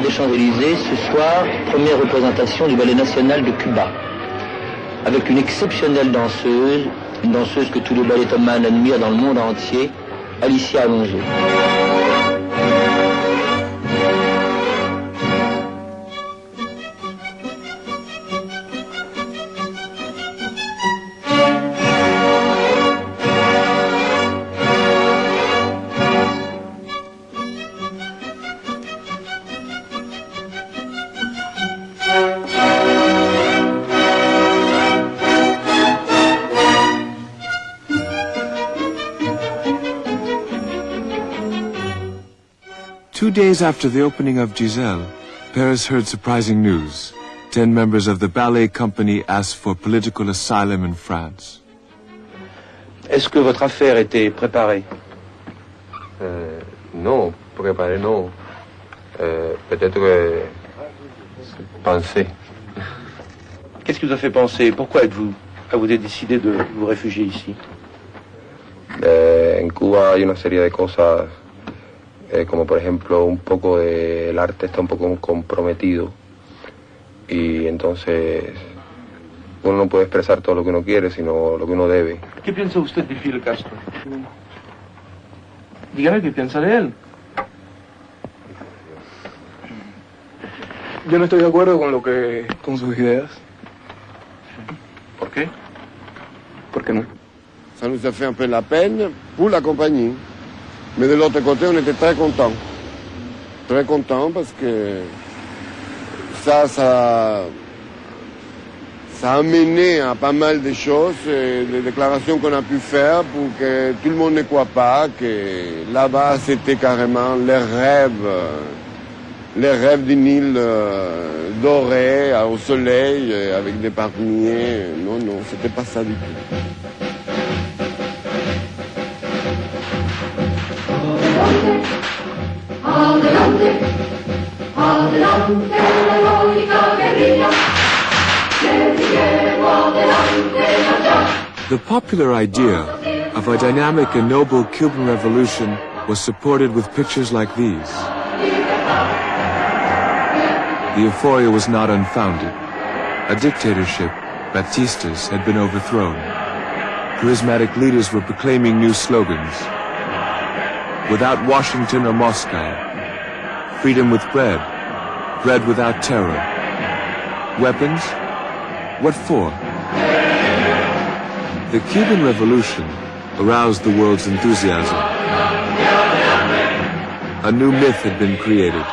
des Champs-Élysées, ce soir, première représentation du Ballet National de Cuba. Avec une exceptionnelle danseuse, une danseuse que tous les ballettomans admirent dans le monde entier, Alicia Alonso. Days after the opening of Giselle, Paris heard surprising news. Ten members of the ballet company asked for political asylum in France. Est-ce que votre affaire était préparée euh, Non, préparée non. Euh, Peut-être que penser. Qu'est-ce qui vous a fait penser Pourquoi êtes-vous avez décidé de vous réfugier ici Eh, en Cuba hay una serie de cosas, eh, como por ejemplo un poco de, el arte está un poco comprometido y entonces uno no puede expresar todo lo que uno quiere, sino lo que uno debe. ¿Qué piensa usted de Fidel Castro? Dígame qué piensa de él. Yo no estoy de acuerdo con lo que con sus ideas. ¿Por qué? ¿Por qué no? Ça nous a fait un peu la peine pour la compagnie. Mais de l'autre côté, on était très contents. Très contents parce que ça, ça, a amené à pas mal de choses, et des déclarations qu'on a pu faire pour que tout le monde ne croit pas que là-bas c'était carrément les rêves, les rêves d'une île euh, dorée au soleil euh, avec des palmiers. Non, non, c'était pas ça du tout. Adelante, adelante, la heroica guerrilla. The popular idea of a dynamic and noble Cuban revolution was supported with pictures like these. The euphoria was not unfounded. A dictatorship, Batista's, had been overthrown. Charismatic leaders were proclaiming new slogans. Without Washington or Moscow. Freedom with bread. Bread without terror. Weapons? What for? The Cuban Revolution aroused the world's enthusiasm. A new myth had been created.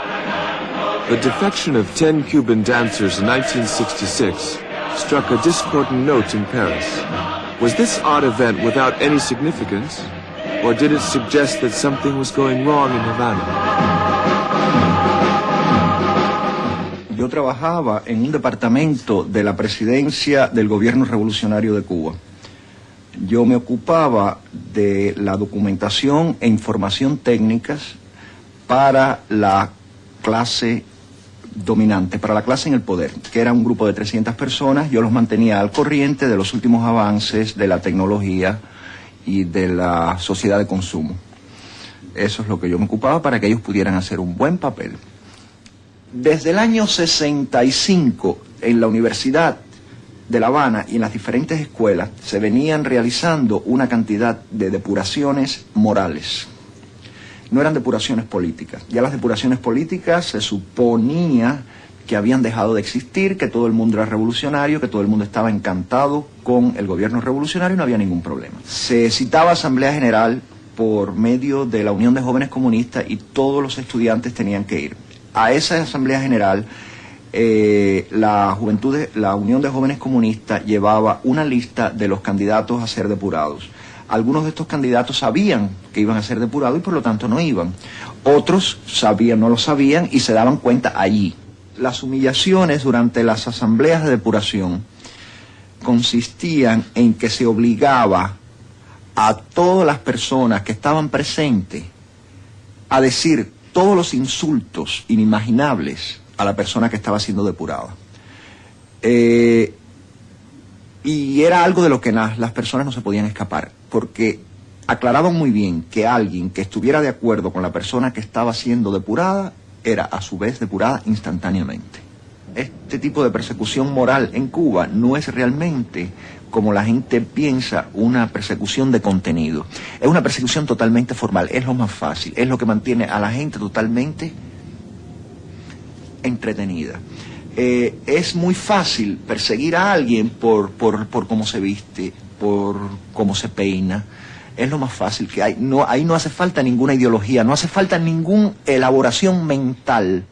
The defection of 10 Cuban dancers in 1966 struck a discordant note in Paris. Was this odd event without any significance? Or did it suggest that something was going wrong in Havana? Yo trabajaba en un departamento de la presidencia del gobierno revolucionario de Cuba. Yo me ocupaba de la documentación e información técnicas para la clase dominante, para la clase en el poder, que era un grupo de 300 personas. Yo los mantenía al corriente de los últimos avances de la tecnología y de la sociedad de consumo. Eso es lo que yo me ocupaba para que ellos pudieran hacer un buen papel. Desde el año 65, en la Universidad de La Habana y en las diferentes escuelas, se venían realizando una cantidad de depuraciones morales. No eran depuraciones políticas. Ya las depuraciones políticas se suponía que habían dejado de existir, que todo el mundo era revolucionario, que todo el mundo estaba encantado con el gobierno revolucionario y no había ningún problema. Se citaba Asamblea General por medio de la Unión de Jóvenes Comunistas y todos los estudiantes tenían que ir. A esa Asamblea General eh, la, juventud de- la Unión de Jóvenes Comunistas llevaba una lista de los candidatos a ser depurados. Algunos de estos candidatos sabían que iban a ser depurados y por lo tanto no iban. Otros sabían, no lo sabían y se daban cuenta allí. Las humillaciones durante las asambleas de depuración consistían en que se obligaba a todas las personas que estaban presentes a decir todos los insultos inimaginables a la persona que estaba siendo depurada. Eh, y era algo de lo que las personas no se podían escapar, porque aclaraban muy bien que alguien que estuviera de acuerdo con la persona que estaba siendo depurada era a su vez depurada instantáneamente. Este tipo de persecución moral en Cuba no es realmente, como la gente piensa, una persecución de contenido. Es una persecución totalmente formal, es lo más fácil, es lo que mantiene a la gente totalmente entretenida. Eh, es muy fácil perseguir a alguien por, por, por cómo se viste, por cómo se peina. Es lo más fácil que hay. No, ahí no hace falta ninguna ideología, no hace falta ninguna elaboración mental.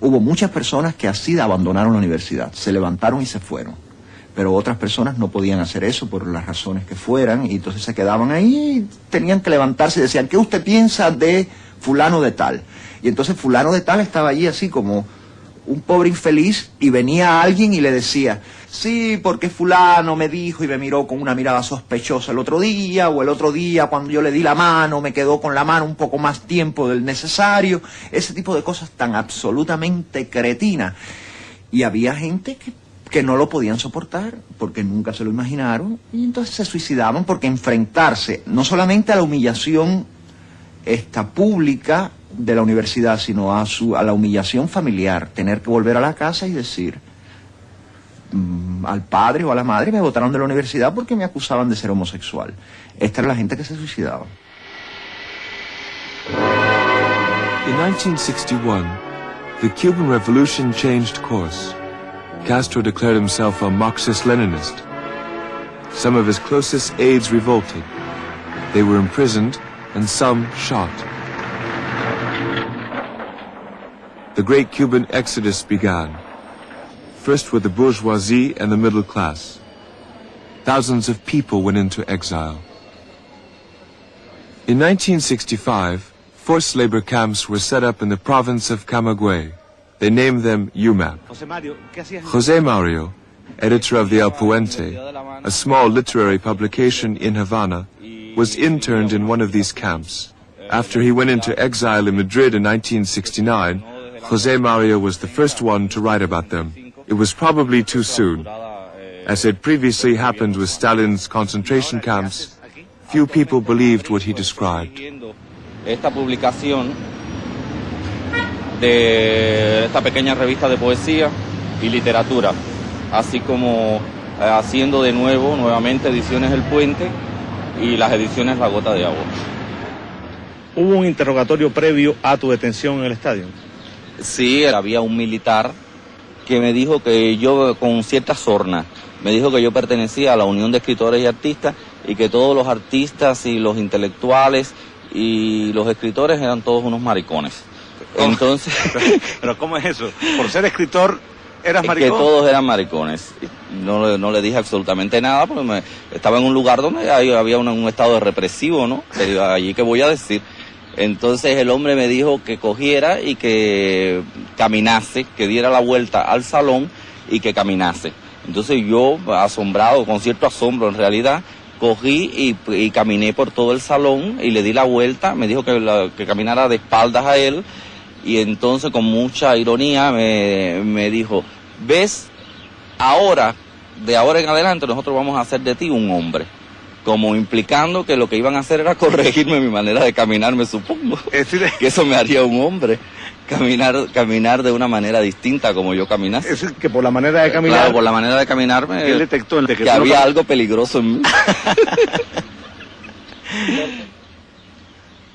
Hubo muchas personas que así abandonaron la universidad, se levantaron y se fueron. Pero otras personas no podían hacer eso por las razones que fueran y entonces se quedaban ahí, tenían que levantarse y decían, ¿qué usted piensa de fulano de tal? Y entonces fulano de tal estaba allí así como un pobre infeliz y venía alguien y le decía, sí, porque fulano me dijo y me miró con una mirada sospechosa el otro día, o el otro día cuando yo le di la mano, me quedó con la mano un poco más tiempo del necesario, ese tipo de cosas tan absolutamente cretinas. Y había gente que, que no lo podían soportar porque nunca se lo imaginaron y entonces se suicidaban porque enfrentarse no solamente a la humillación esta pública de la universidad, sino a, su, a la humillación familiar, tener que volver a la casa y decir mm, al padre o a la madre me botaron de la universidad porque me acusaban de ser homosexual. Esta era la gente que se suicidaba. In 1961, the Cuban Revolution changed course. Castro declared himself a Marxist-Leninist. Some of his closest aides revolted. They were imprisoned and some shot. The great Cuban exodus began, first with the bourgeoisie and the middle class. Thousands of people went into exile. In 1965, forced labor camps were set up in the province of Camagüey. They named them UMAP. Jose Mario, editor of the El Puente, a small literary publication in Havana, was interned in one of these camps. After he went into exile in Madrid in 1969, Jose Mario was the first one to write about them. It was probably too soon. As had previously happened with Stalin's concentration camps, few people believed what he described. esta publicación de esta pequeña revista de poesía y literatura, así como eh, haciendo de nuevo, nuevamente, ediciones El Puente y las ediciones La Gota de Agua. ¿Hubo un interrogatorio previo a tu detención en el estadio? Sí, había un militar que me dijo que yo, con cierta sorna, me dijo que yo pertenecía a la Unión de Escritores y Artistas y que todos los artistas y los intelectuales y los escritores eran todos unos maricones. Entonces, ¿Pero cómo es eso? Por ser escritor, eras que maricón. todos eran maricones. No, le- no le dije absolutamente nada porque me- estaba en un lugar donde había una- un estado de represivo, ¿no? Que allí que voy a decir. Entonces el hombre me dijo que cogiera y que caminase, que diera la vuelta al salón y que caminase. Entonces yo, asombrado, con cierto asombro en realidad, cogí y, caminé por todo el salón y le di la vuelta, me dijo que, caminara de espaldas a él y entonces con mucha ironía me dijo, ves, ahora, de ahora en adelante nosotros vamos a hacer de ti un hombre. Como implicando que lo que iban a hacer era corregirme mi manera de caminar, me supongo. Es decir, Que eso me haría un hombre. Caminar, caminar de una manera distinta como yo caminase. es decir, que por la manera de caminar, Claro, por la manera de caminarme, él detectó el de que, que tú no había algo peligroso en mí.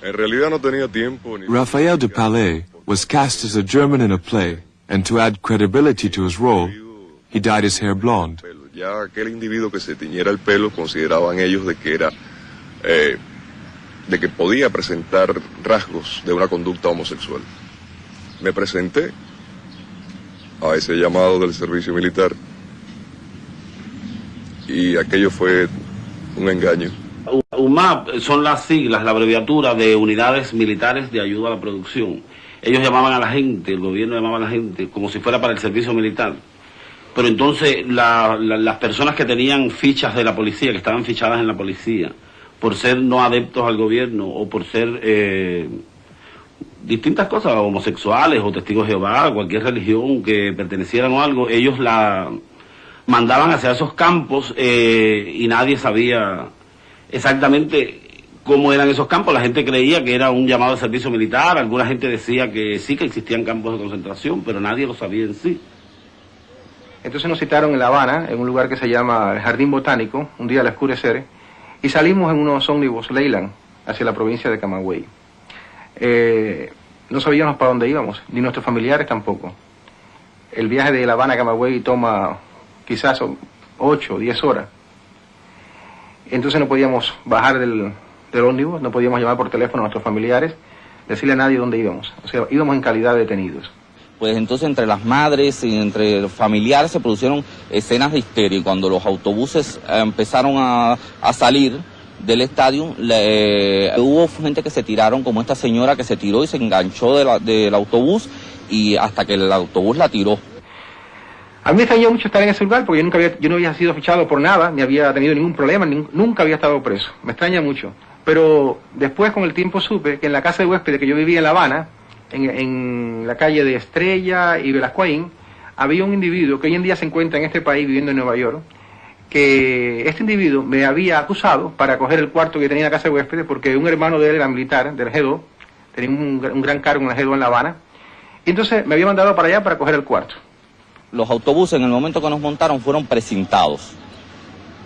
En realidad no tenía tiempo ni... Raphael de Palais was cast as a German in a play, and to add credibility to his role, he dyed his hair blonde. Ya aquel individuo que se tiñera el pelo consideraban ellos de que era... eh, de que podía presentar rasgos de una conducta homosexual. Me presenté a ese llamado del servicio militar y aquello fue un engaño. UMAP son las siglas, la abreviatura de Unidades Militares de Ayuda a la Producción. Ellos llamaban a la gente, el gobierno llamaba a la gente como si fuera para el servicio militar. Pero entonces la- la- las personas que tenían fichas de la policía, que estaban fichadas en la policía, por ser no adeptos al gobierno o por ser eh, distintas cosas, homosexuales o testigos de Jehová, cualquier religión que pertenecieran o algo, ellos la mandaban hacia esos campos eh, y nadie sabía exactamente cómo eran esos campos. La gente creía que era un llamado de servicio militar, alguna gente decía que sí, que existían campos de concentración, pero nadie lo sabía en sí. Entonces nos citaron en La Habana, en un lugar que se llama el Jardín Botánico, un día al oscurecer, y salimos en unos ómnibus Leyland hacia la provincia de Camagüey. Eh, no sabíamos para dónde íbamos, ni nuestros familiares tampoco. El viaje de La Habana a Camagüey toma quizás 8 o 10 horas. Entonces no podíamos bajar del, del ómnibus, no podíamos llamar por teléfono a nuestros familiares, decirle a nadie dónde íbamos. O sea, íbamos en calidad de detenidos. Pues entonces entre las madres y entre familiares se produjeron escenas de histeria y cuando los autobuses eh, empezaron a, salir del estadio, eh, hubo gente que se tiraron, como esta señora que se tiró y se enganchó de la- del autobús y hasta que el autobús la tiró. A mí me extrañó mucho estar en ese lugar porque yo nunca había, yo no había sido fichado por nada, ni había tenido ningún problema, nunca había estado preso. Me extraña mucho. Pero después con el tiempo supe que en la casa de huéspedes que yo vivía en La Habana, en, la calle de Estrella y Velascoaín, había un individuo que hoy en día se encuentra en este país viviendo en Nueva York, que este individuo me había acusado para coger el cuarto que tenía en la casa de huéspedes porque un hermano de él era militar del G2, tenía un, gran cargo en el G2 en La Habana, y entonces me había mandado para allá para coger el cuarto. Los autobuses en el momento que nos montaron fueron precintados.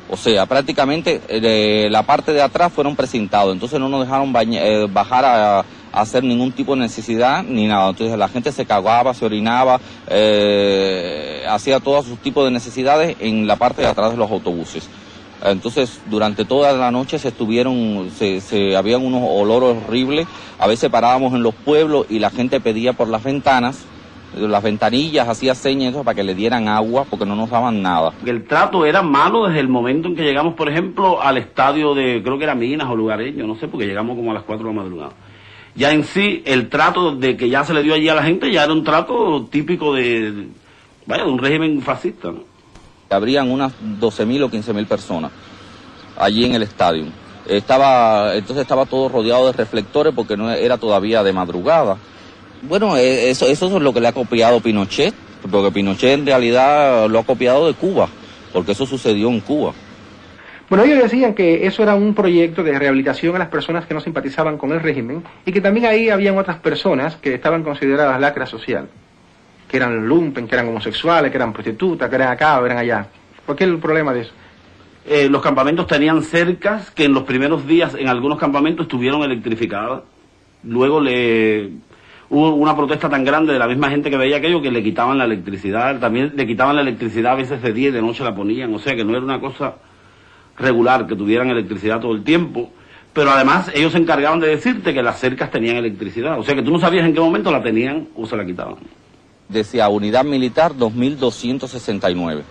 O sea, prácticamente eh, la parte de atrás fueron precintados, entonces no nos dejaron eh, bajar a hacer ningún tipo de necesidad ni nada. Entonces la gente se cagaba, se orinaba, eh, hacía todos sus tipos de necesidades en la parte de atrás de los autobuses. Entonces, durante toda la noche se estuvieron, se, se habían unos olores horribles. A veces parábamos en los pueblos y la gente pedía por las ventanas, las ventanillas, hacía señas para que le dieran agua porque no nos daban nada. El trato era malo desde el momento en que llegamos, por ejemplo, al estadio de, creo que era Minas o Lugareño, no sé, porque llegamos como a las 4 de la madrugada. Ya en sí, el trato de que ya se le dio allí a la gente ya era un trato típico de, vaya, de un régimen fascista. Habrían unas 12.000 o 15.000 personas allí en el estadio. Estaba, entonces estaba todo rodeado de reflectores porque no era todavía de madrugada. Bueno, eh, eso, eso es lo que le ha copiado Pinochet, porque Pinochet en realidad lo ha copiado de Cuba, porque eso sucedió en Cuba. Bueno, ellos decían que eso era un proyecto de rehabilitación a las personas que no simpatizaban con el régimen y que también ahí habían otras personas que estaban consideradas lacra social, que eran lumpen, que eran homosexuales, que eran prostitutas, que eran acá o eran allá. ¿Por qué el problema de eso? Eh, los campamentos tenían cercas que en los primeros días en algunos campamentos estuvieron electrificadas. Luego le hubo una protesta tan grande de la misma gente que veía aquello que le quitaban la electricidad. También le quitaban la electricidad a veces de día y de noche la ponían. O sea que no era una cosa regular que tuvieran electricidad todo el tiempo. Pero además ellos se encargaban de decirte que las cercas tenían electricidad. O sea que tú no sabías en qué momento la tenían o se la quitaban. Decía Unidad Militar 2269.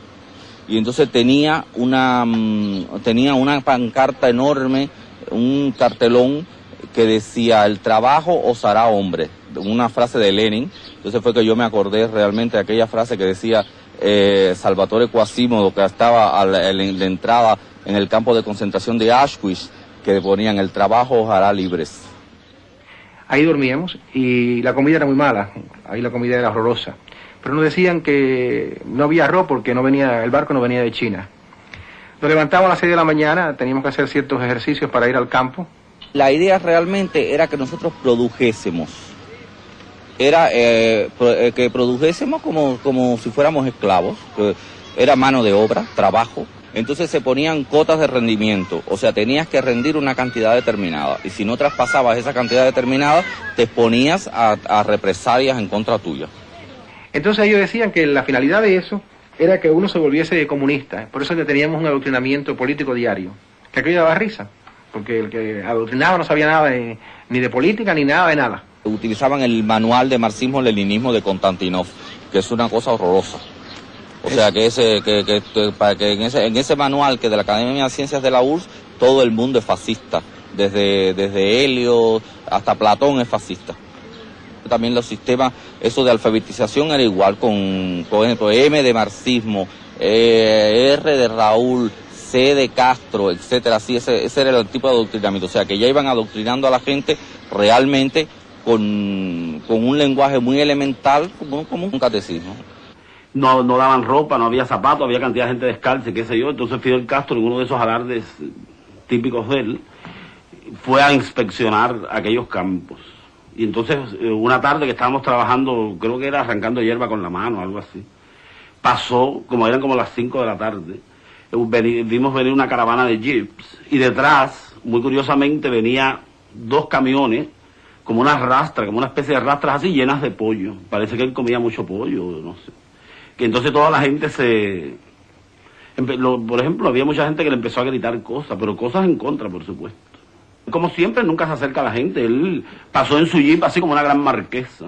Y entonces tenía una, mm, tenía una pancarta enorme, un cartelón que decía, el trabajo os hará hombre, una frase de Lenin. Entonces fue que yo me acordé realmente de aquella frase que decía eh, Salvatore Quasimodo, que estaba a la, en la entrada en el campo de concentración de Auschwitz, que ponían, el trabajo os hará libres. Ahí dormíamos y la comida era muy mala, ahí la comida era horrorosa. Pero nos decían que no había arroz porque no venía, el barco no venía de China. Nos levantábamos a las 6 de la mañana, teníamos que hacer ciertos ejercicios para ir al campo. La idea realmente era que nosotros produjésemos. Era eh, eh, que produjésemos como, como si fuéramos esclavos. era mano de obra, trabajo. Entonces se ponían cotas de rendimiento. O sea, tenías que rendir una cantidad determinada. Y si no traspasabas esa cantidad determinada, te exponías a, a represalias en contra tuya. Entonces ellos decían que la finalidad de eso era que uno se volviese comunista. Por eso que teníamos un adoctrinamiento político diario. Que aquello daba risa. Porque el que adoctrinaba no sabía nada de- ni de política ni nada de nada. Utilizaban el manual de marxismo-leninismo de Konstantinov, que es una cosa horrorosa. O sea, que, ese, que, que- para que en, ese, en ese manual que de la Academia de Ciencias de la URSS, todo el mundo es fascista. Desde, desde Helio hasta Platón es fascista. También los sistemas, eso de alfabetización era igual con, por ejemplo, M de marxismo, eh, R de Raúl, C de Castro, etcétera, así, ese, ese era el tipo de adoctrinamiento. O sea, que ya iban adoctrinando a la gente realmente con, con un lenguaje muy elemental, como, un catecismo. No, no daban ropa, no había zapatos, había cantidad de gente descalza, qué sé yo. Entonces Fidel Castro, en uno de esos alardes típicos de él, fue a inspeccionar aquellos campos. Y entonces, eh, una tarde que estábamos trabajando, creo que era arrancando hierba con la mano, algo así, pasó, como eran como las 5 de la tarde, eh, vimos venir una caravana de jeeps y detrás, muy curiosamente, venía dos camiones, como unas rastras, como una especie de rastras así llenas de pollo. Parece que él comía mucho pollo, no sé. Que entonces toda la gente se... lo- por ejemplo, había mucha gente que le empezó a gritar cosas, pero cosas en contra, por supuesto. Como siempre, nunca se acerca a la gente. Él pasó en su jeep así como una gran marquesa,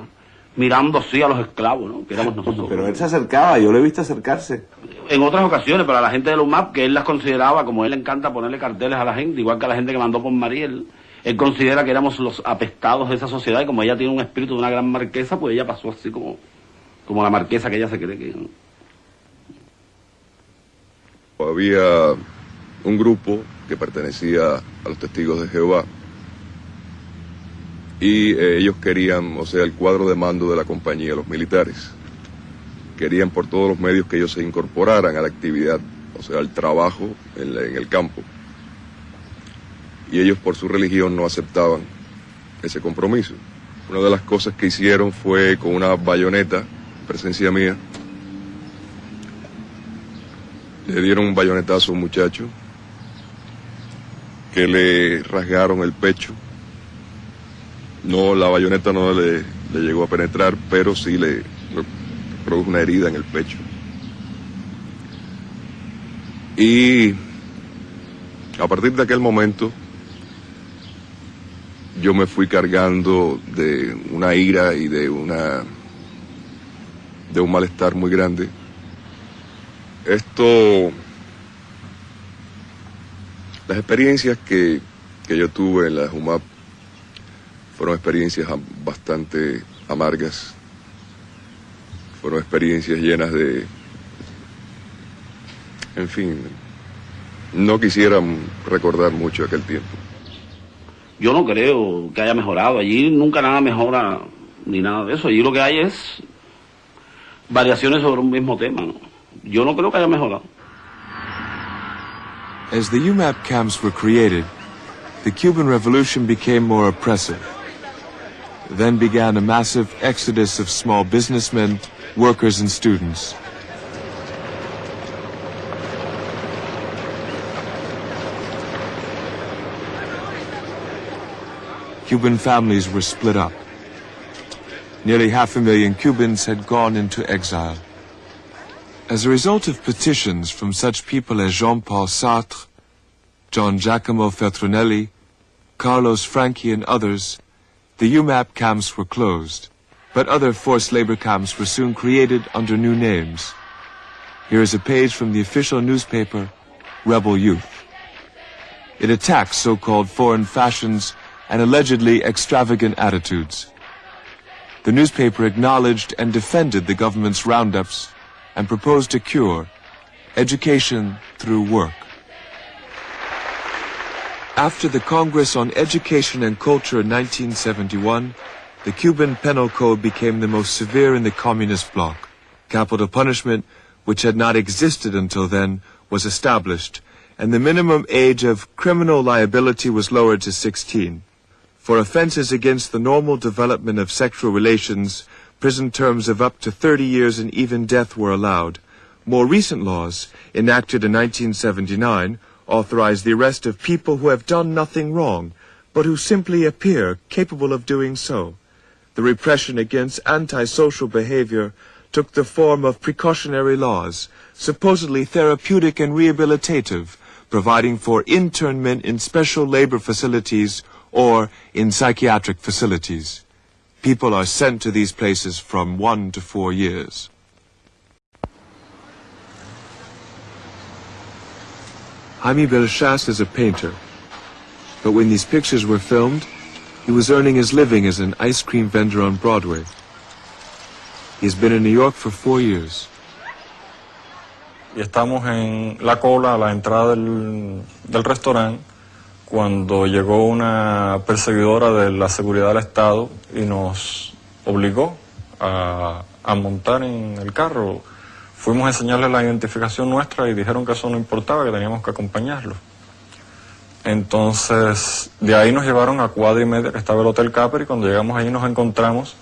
mirando así a los esclavos, ¿no? Que éramos nosotros. Pero él se acercaba, yo lo he visto acercarse. En otras ocasiones, para la gente de los MAP, que él las consideraba, como él le encanta ponerle carteles a la gente, igual que a la gente que mandó por Mariel, él considera que éramos los apestados de esa sociedad y como ella tiene un espíritu de una gran marquesa, pues ella pasó así como, como la marquesa que ella se cree que... Había un grupo que pertenecía a los testigos de Jehová y eh, ellos querían, o sea, el cuadro de mando de la compañía, los militares, querían por todos los medios que ellos se incorporaran a la actividad, o sea, al trabajo en el campo. Y ellos por su religión no aceptaban ese compromiso. Una de las cosas que hicieron fue con una bayoneta, en presencia mía, le dieron un bayonetazo a un muchacho que le rasgaron el pecho. No, la bayoneta no le, le llegó a penetrar, pero sí le, le produjo una herida en el pecho. Y a partir de aquel momento yo me fui cargando de una ira y de una de un malestar muy grande. Esto las experiencias que, que yo tuve en la JUMAP fueron experiencias bastante amargas, fueron experiencias llenas de, en fin, no quisiera mm, recordar mucho aquel tiempo. Yo no creo que haya mejorado. Allí nunca nada mejora ni nada de eso. Allí lo que hay es variaciones sobre un mismo tema. Yo no creo que haya mejorado. As the UMAP camps were created, the Cuban Revolution became more oppressive. Then began a massive exodus of small businessmen, workers, and students. Cuban families were split up. Nearly half a million Cubans had gone into exile. As a result of petitions from such people as Jean-Paul Sartre, John Giacomo Feltrinelli, Carlos Franchi, and others, the UMAP camps were closed, but other forced labor camps were soon created under new names. Here is a page from the official newspaper, Rebel Youth. It attacks so-called foreign fashions and allegedly extravagant attitudes. The newspaper acknowledged and defended the government's roundups and proposed a cure, education through work. After the Congress on Education and Culture in 1971, the Cuban Penal Code became the most severe in the communist bloc. Capital punishment, which had not existed until then, was established, and the minimum age of criminal liability was lowered to 16. For offenses against the normal development of sexual relations, prison terms of up to 30 years and even death were allowed. More recent laws, enacted in 1979, authorize the arrest of people who have done nothing wrong, but who simply appear capable of doing so. The repression against antisocial behavior took the form of precautionary laws, supposedly therapeutic and rehabilitative, providing for internment in special labor facilities or in psychiatric facilities. People are sent to these places from one to four years. Jaime Belchas is a painter, but when these pictures were filmed, He was earning his living as an ice cream vendor on Broadway. He's been in New York for four years. y estamos en la cola a la entrada del, del restaurante cuando llegó una perseguidora de la seguridad del Estado y nos obligó a, montar en el carro. Fuimos a enseñarles la identificación nuestra y dijeron que eso no importaba, que teníamos que acompañarlo. Entonces, de ahí nos llevaron a cuadra y media que estaba el Hotel Capri cuando llegamos ahí nos encontramos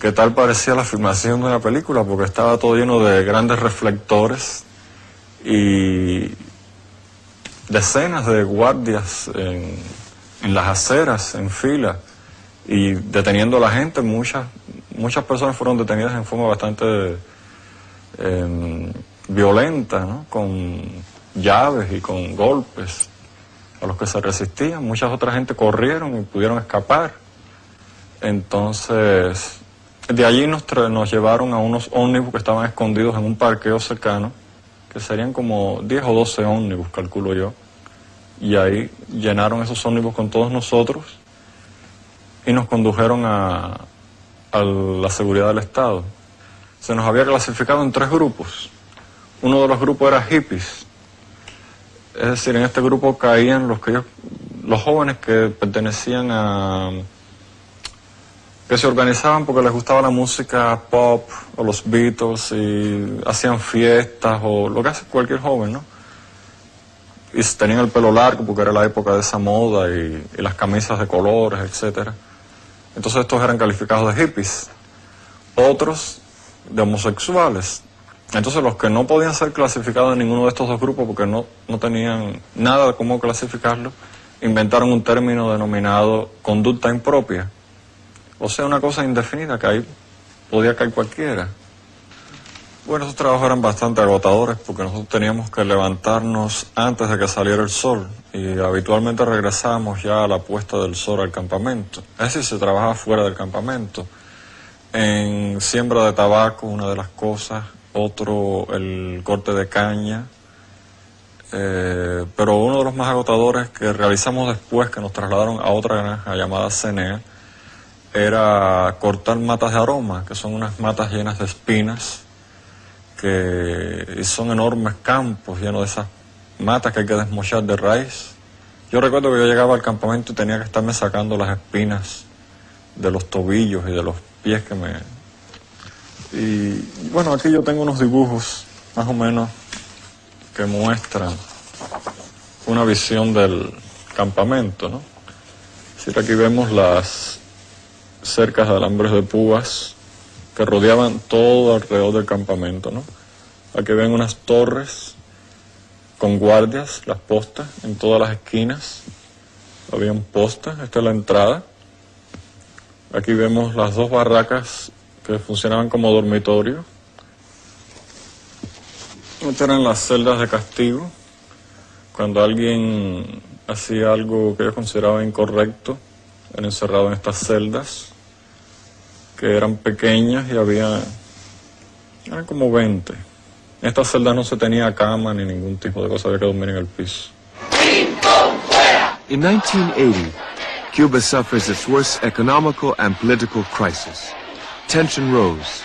que tal parecía la filmación de una película porque estaba todo lleno de grandes reflectores y decenas de guardias en, las aceras, en fila y deteniendo a la gente. Muchas, muchas personas fueron detenidas en forma bastante eh, violenta, con llaves y con golpes a los que se resistían. Muchas otras gente corrieron y pudieron escapar. Entonces, de allí nos, nos llevaron a unos ómnibus que estaban escondidos en un parqueo cercano, que serían como 10 o 12 ómnibus, calculo yo. Y ahí llenaron esos ómnibus con todos nosotros y nos condujeron a, a la seguridad del Estado. Se nos había clasificado en tres grupos. Uno de los grupos era hippies. Es decir, en este grupo caían los que ellos- los jóvenes que pertenecían a que se organizaban porque les gustaba la música pop o los Beatles y hacían fiestas o lo que hace cualquier joven, ¿no? Y tenían el pelo largo porque era la época de esa moda y, las camisas de colores, etcétera. Entonces estos eran calificados de hippies. Otros de homosexuales. Entonces los que no podían ser clasificados en ninguno de estos dos grupos porque no, no tenían nada de cómo clasificarlo, inventaron un término denominado conducta impropia. O sea, una cosa indefinida que ahí podía caer cualquiera. Bueno, esos trabajos eran bastante agotadores porque nosotros teníamos que levantarnos antes de que saliera el sol y habitualmente regresábamos ya a la puesta del sol al campamento. Es decir, se trabajaba fuera del campamento. En siembra de tabaco, una de las cosas, otro el corte de caña, eh, pero uno de los más agotadores que realizamos después, que nos trasladaron a otra granja llamada Cenea, era cortar matas de aroma, que son unas matas llenas de espinas, que son enormes campos llenos de esas matas que hay que desmochar de raíz. Yo recuerdo que yo llegaba al campamento y tenía que estarme sacando las espinas de los tobillos y de los pies que me... Y bueno, aquí yo tengo unos dibujos más o menos que muestran una visión del campamento, ¿no? Es aquí vemos las cercas de alambres de púas que rodeaban todo alrededor del campamento, ¿no? Aquí ven unas torres con guardias, las postas, en todas las esquinas. Habían postas, esta es la entrada. Aquí vemos las dos barracas que funcionaban como dormitorio. Estas eran las celdas de castigo. Cuando alguien hacía algo que ellos consideraban incorrecto, era encerrado en estas celdas, que eran pequeñas y había, eran como 20. En no se tenía cama ni ningún tipo de cosa, había que dormir en el piso. In 1980, Cuba suffers its worst economical and political crisis. Tension rose.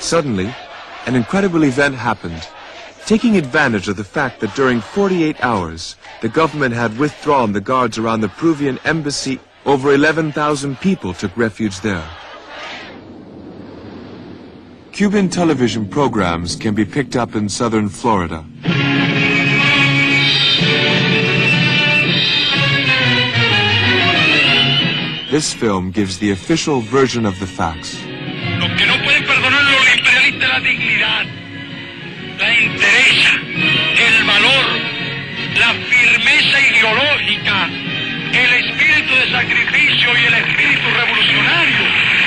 Suddenly, an incredible event happened. Taking advantage of the fact that during 48 hours, the government had withdrawn the guards around the Peruvian embassy, over 11,000 people took refuge there. Cuban television programs can be picked up in southern Florida. This film gives the official version of the facts. El espíritu de sacrificio y el espíritu revolucionario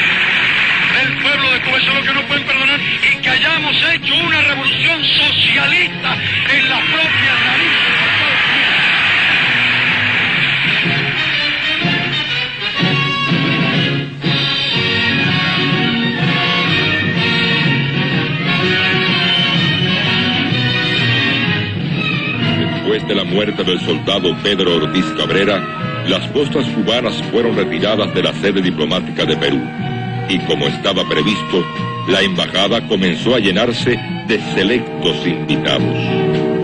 de Cuba. Eso es lo que no pueden perdonar y que hayamos hecho una revolución socialista en las propias narices de Estados Unidos. Después de la muerte del soldado Pedro Ortiz Cabrera, las costas cubanas fueron retiradas de la sede diplomática de Perú y como estaba previsto, la embajada comenzó a llenarse de selectos invitados.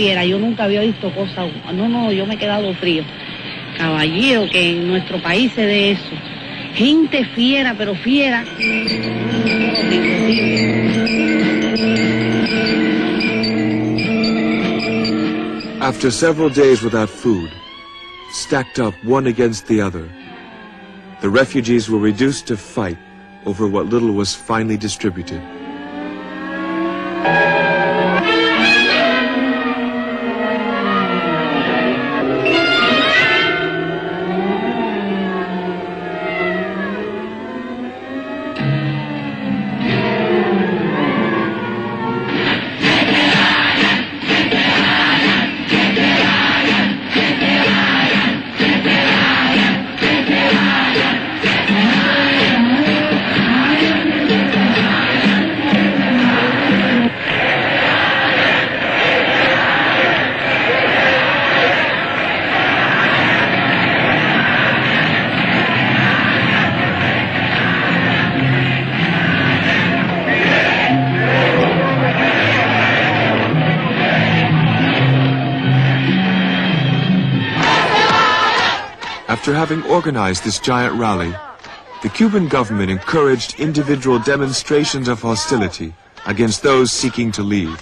Fieras. Yo nunca había visto cosas. No, no, yo me he quedado frío. Caballero, que en nuestro país se dé eso. Gente fiera, pero fiera. After several days without food, stacked up one against the other, the refugees were reduced to fight over what little was finally distributed. After having organized this giant rally, the Cuban government encouraged individual demonstrations of hostility against those seeking to leave.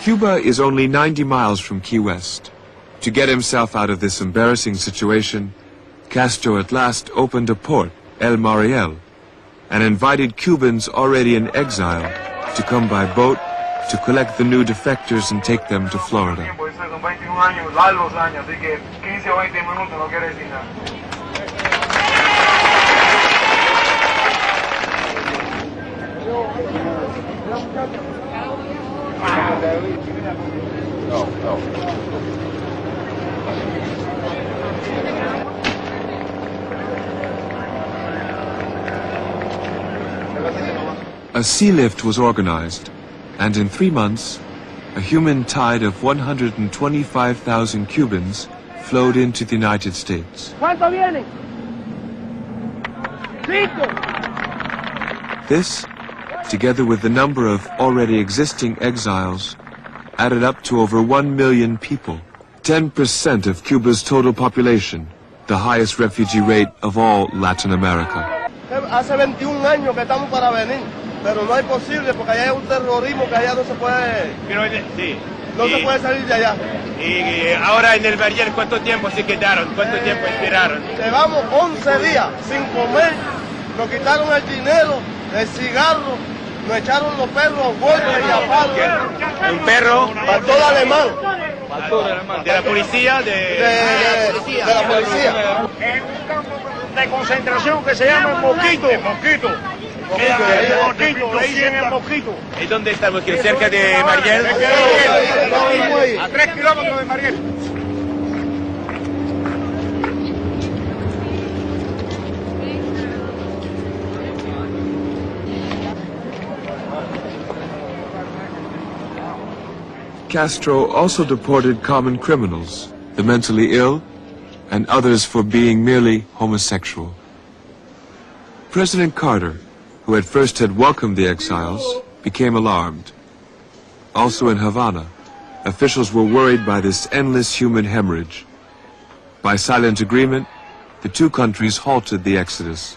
Cuba is only 90 miles from Key West. To get himself out of this embarrassing situation, Castro at last opened a port, El Mariel, and invited Cubans already in exile to come by boat to collect the new defectors and take them to Florida. Pues son 21 años, largos años, así que 15 o 20 minutos no quiere decir nada. No, no. A sea lift was organized, and in three months, a human tide of 125,000 Cubans flowed into the United States. ¿Cuántos vienen? Cinco. This, together with the number of already existing exiles, added up to over 1 million people, 10% of Cuba's total population, the highest refugee rate of all Latin America. Hace 21 años que estamos para venir, pero no es posible porque allá hay un terrorismo que allá no se puede, Pero, eh, sí. no Y- se puede salir de allá. Y, eh, ahora en el Barrier, ¿cuánto tiempo se quedaron? ¿Cuánto tiempo esperaron? Llevamos 11 días sin comer, nos quitaron el dinero, el cigarro, nos echaron los perros a golpes y a palos. ¿Un perro? Pastor alemán. ¿De la policía? De, de- de la policía. En un campo de concentración que se llama el Mosquito. El Mosquito. El El Mosquito, el Mosquito. ¿Y dónde estamos? ¿Que ¿Cerca de Mariel? A tres kilómetros de Mariel. Castro also deported common criminals, the mentally ill, and others for being merely homosexual. President Carter, who at first had welcomed the exiles, became alarmed. Also in Havana, officials were worried by this endless human hemorrhage. By silent agreement, the two countries halted the exodus.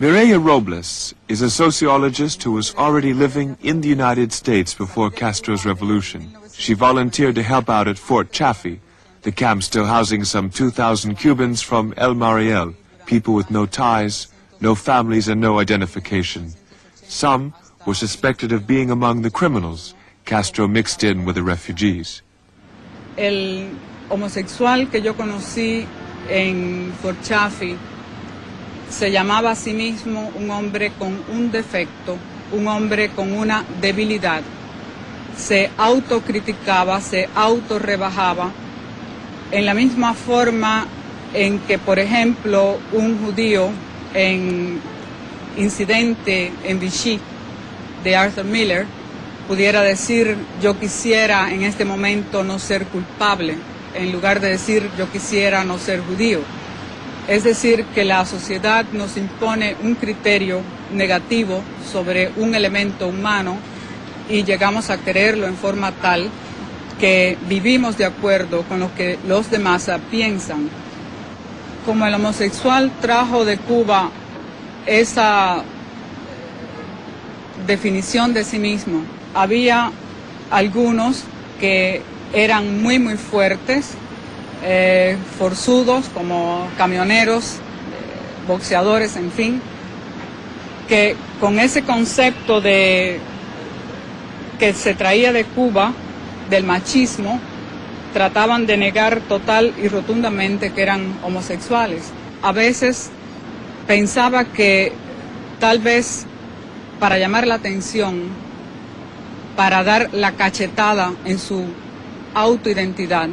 Mireya Robles is a sociologist who was already living in the United States before Castro's revolution. She volunteered to help out at Fort Chaffee, the camp still housing some 2,000 Cubans from El Mariel, people with no ties, no families, and no identification. Some were suspected of being among the criminals Castro mixed in with the refugees. El homosexual que yo conocí en Fort Chaffee se llamaba a sí mismo un hombre con un defecto, un hombre con una debilidad. Se autocriticaba, se autorrebajaba en la misma forma en que, por ejemplo, un judío en incidente en Vichy de Arthur Miller pudiera decir yo quisiera en este momento no ser culpable en lugar de decir yo quisiera no ser judío. Es decir, que la sociedad nos impone un criterio negativo sobre un elemento humano y llegamos a creerlo en forma tal que vivimos de acuerdo con lo que los demás piensan. Como el homosexual trajo de Cuba esa definición de sí mismo, había algunos que eran muy muy fuertes, eh, forzudos como camioneros, eh, boxeadores, en fin, que con ese concepto de que se traía de Cuba, del machismo, trataban de negar total y rotundamente que eran homosexuales. A veces pensaba que tal vez para llamar la atención, para dar la cachetada en su autoidentidad,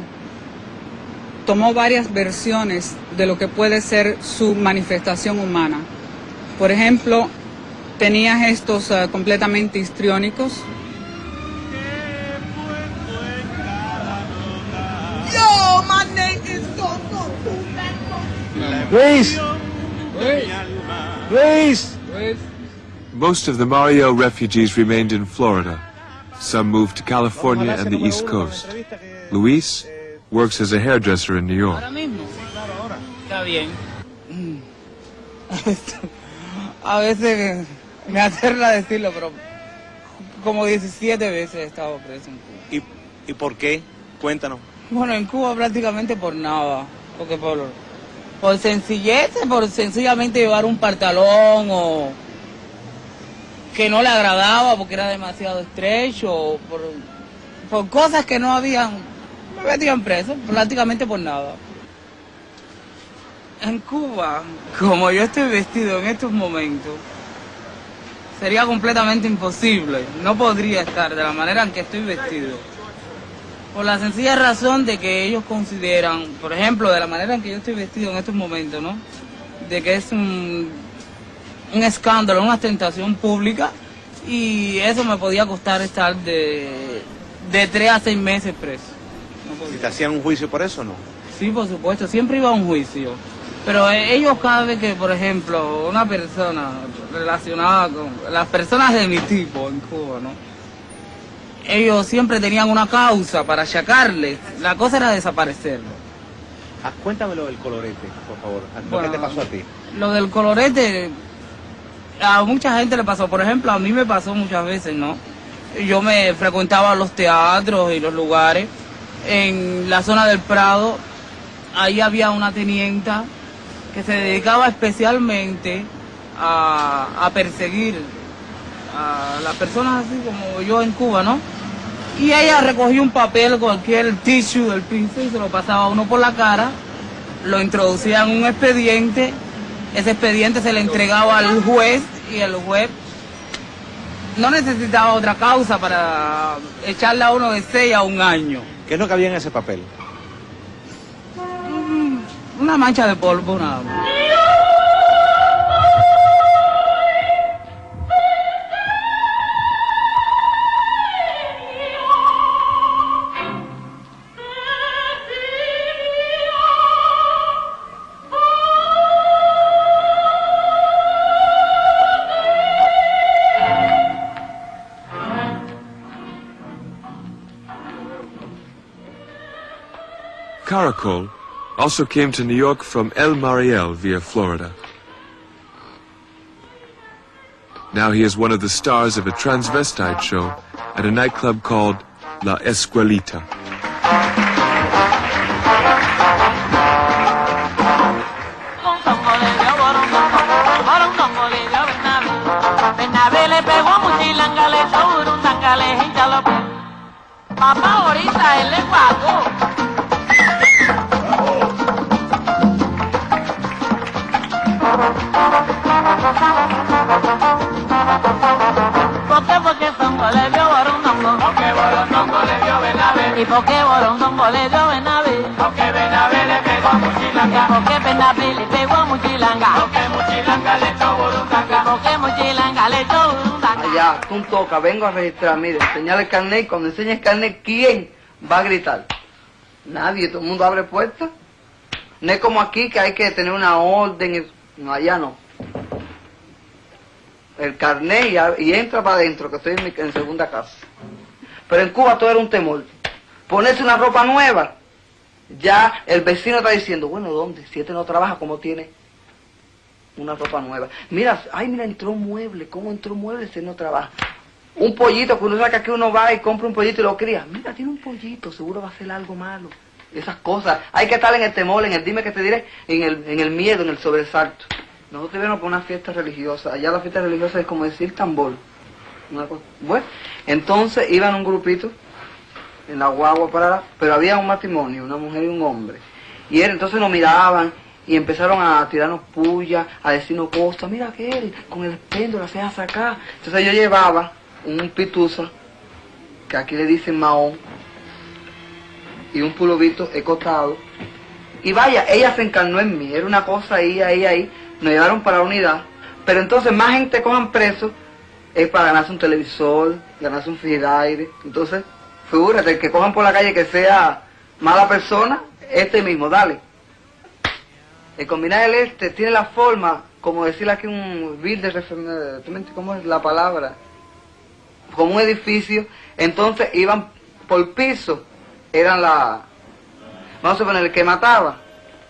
tomó varias versiones de lo que puede ser su manifestación humana. Por ejemplo, tenía gestos uh, completamente histriónicos, Luis! Luis! Most of the Mario refugees remained in Florida. Some moved to California and the East Coast. Luis works as a hairdresser in New York. Ahora mismo. Está bien. A veces me aterra decirlo, pero como 17 veces he estado preso en Cuba. ¿Y, ¿Y por qué? Cuéntanos. Bueno, en Cuba prácticamente por nada, porque por, por sencillez, por sencillamente llevar un pantalón o que no le agradaba porque era demasiado estrecho, o por, por cosas que no habían, me metían preso, prácticamente por nada. En Cuba, como yo estoy vestido en estos momentos, sería completamente imposible, no podría estar de la manera en que estoy vestido. Por la sencilla razón de que ellos consideran, por ejemplo, de la manera en que yo estoy vestido en estos momentos, ¿no? De que es un, un escándalo, una tentación pública y eso me podía costar estar de, de tres a seis meses preso. ¿Y te hacían un juicio por eso o no? Sí, por supuesto, siempre iba a un juicio. Pero eh, ellos cada vez que, por ejemplo, una persona relacionada con las personas de mi tipo en Cuba, ¿no? Ellos siempre tenían una causa para achacarle. La cosa era desaparecerlo. Ah, cuéntame lo del colorete, por favor. ¿Lo Bueno, que te pasó a ti? Lo del colorete, a mucha gente le pasó. Por ejemplo, a mí me pasó muchas veces, ¿no? Yo me frecuentaba los teatros y los lugares. En la zona del Prado, ahí había una tenienta que se dedicaba especialmente a, a perseguir a las personas así como yo en Cuba, ¿no? Y ella recogía un papel, cualquier tissue del piso y se lo pasaba a uno por la cara, lo introducía en un expediente, ese expediente se le entregaba al juez y el juez no necesitaba otra causa para echarle a uno de seis a un año. ¿Qué es lo que había en ese papel? Mm, Una mancha de polvo nada más. Caracol also came to New York from El Mariel via Florida. Now he is one of the stars of a transvestite show at a nightclub called La Escuelita. ¿Por Porque porque Tongo le dio Borondongo. Porque Borondongo le dio Benabe. Y por porque Borondongo le dio Benabe. Porque Benabe le pegó a Muchilanga. Y porque Benabe le pegó a Muchilanga. Porque Muchilanga le echó Burundanga. Porque Muchilanga le echó Burundanga. Allá, tú toca, vengo a registrar. Mire, señala el carnet y cuando enseñes el carnet, ¿quién va a gritar? Nadie, todo el mundo abre puertas. No es como aquí que hay que tener una orden. No, allá no. El carnet y, entra para adentro, que estoy en, mi, segunda casa. Pero en Cuba todo era un temor. Ponerse una ropa nueva, ya el vecino está diciendo, bueno, ¿dónde? Si este no trabaja, ¿cómo tiene una ropa nueva? Mira, ay, mira, entró un mueble, ¿cómo entró un mueble si no trabaja? Un pollito, que uno saca que uno va y compra un pollito y lo cría. Mira, tiene un pollito, seguro va a ser algo malo. Esas cosas. Hay que estar en el temor, en el dime que te diré, en el, en el miedo, en el sobresalto. Nosotros vimos por una fiesta religiosa. Allá la fiesta religiosa es como decir tambor. Bueno, entonces iban un grupito en la guagua para pero había un matrimonio, una mujer y un hombre. Y él, entonces nos miraban y empezaron a tirarnos puya, a decirnos cosas, mira que él, con el péndulo la hacía sacar. Entonces yo llevaba un pituza, que aquí le dicen mahón, y un pulovito escotado. Y vaya, ella se encarnó en mí, era una cosa ahí, ahí, ahí. Nos llevaron para la unidad. Pero entonces más gente cojan preso es para ganarse un televisor, ganarse un frigidaire. Entonces, figúrate, el que cojan por la calle que sea mala persona, este mismo, dale. El combinar el este tiene la forma, como decir aquí un builder, refer- ¿tú me entiendes ¿cómo es la palabra? Como un edificio, entonces iban por piso, eran la, vamos a poner, el que mataba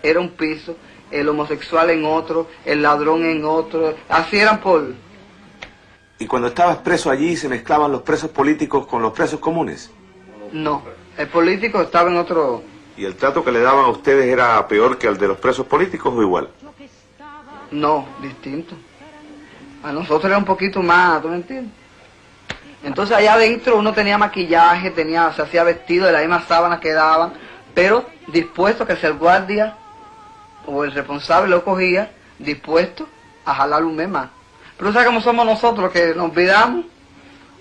era un piso, el homosexual en otro, el ladrón en otro, así eran por, Y cuando estabas preso allí, ¿se mezclaban los presos políticos con los presos comunes? no, el político estaba en otro, ¿Y el trato que le daban a ustedes era peor que el de los presos políticos o igual? No, distinto. A nosotros era un poquito más, ¿tú me entiendes? Entonces allá adentro uno tenía maquillaje, tenía, se hacía vestido de las mismas sábanas que daban, pero dispuesto a que si el guardia o el responsable lo cogía, dispuesto a jalar un mes más. Pero ¿sabes cómo somos nosotros que nos olvidamos?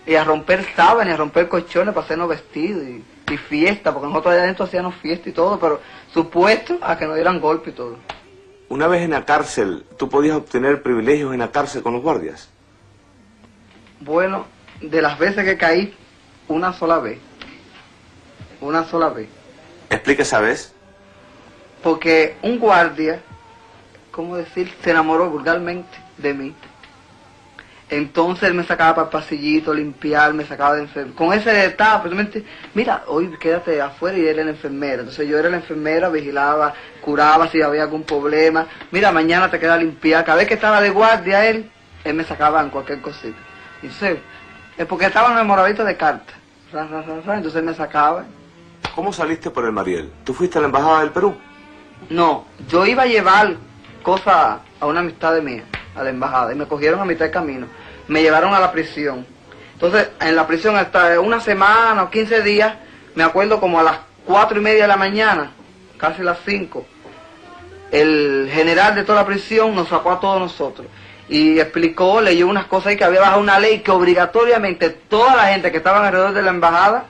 Y a romper sábanas, y a romper colchones para hacernos vestidos y, y fiesta, porque nosotros allá adentro hacíamos fiesta y todo, pero supuesto a que nos dieran golpe y todo. Una vez en la cárcel, ¿tú podías obtener privilegios en la cárcel con los guardias? Bueno, de las veces que caí, una sola vez. Una sola vez. Explica esa vez. Porque un guardia, ¿cómo decir? Se enamoró vulgarmente de mí. Entonces él me sacaba para el pasillito, limpiar, me sacaba de enfermera. Con ese detalle, pues, mira, hoy quédate afuera y él era la enfermera. Entonces yo era la enfermera, vigilaba, curaba si había algún problema. Mira, mañana te queda limpiar. Cada vez que estaba de guardia él, él me sacaba en cualquier cosita. Entonces, es porque estaba enamoradito de cartas. Ra, ra, ra, ra, Entonces él me sacaba. ¿Cómo saliste por el Mariel? ¿Tú fuiste a la Embajada del Perú? No, yo iba a llevar cosas a una amistad de mía, a la embajada, y me cogieron a mitad de camino. Me llevaron a la prisión. Entonces, en la prisión hasta una semana o 15 días, me acuerdo como a las cuatro y media de la mañana, casi las 5, el general de toda la prisión nos sacó a todos nosotros. Y explicó, leyó unas cosas ahí que había bajado una ley que obligatoriamente toda la gente que estaba alrededor de la embajada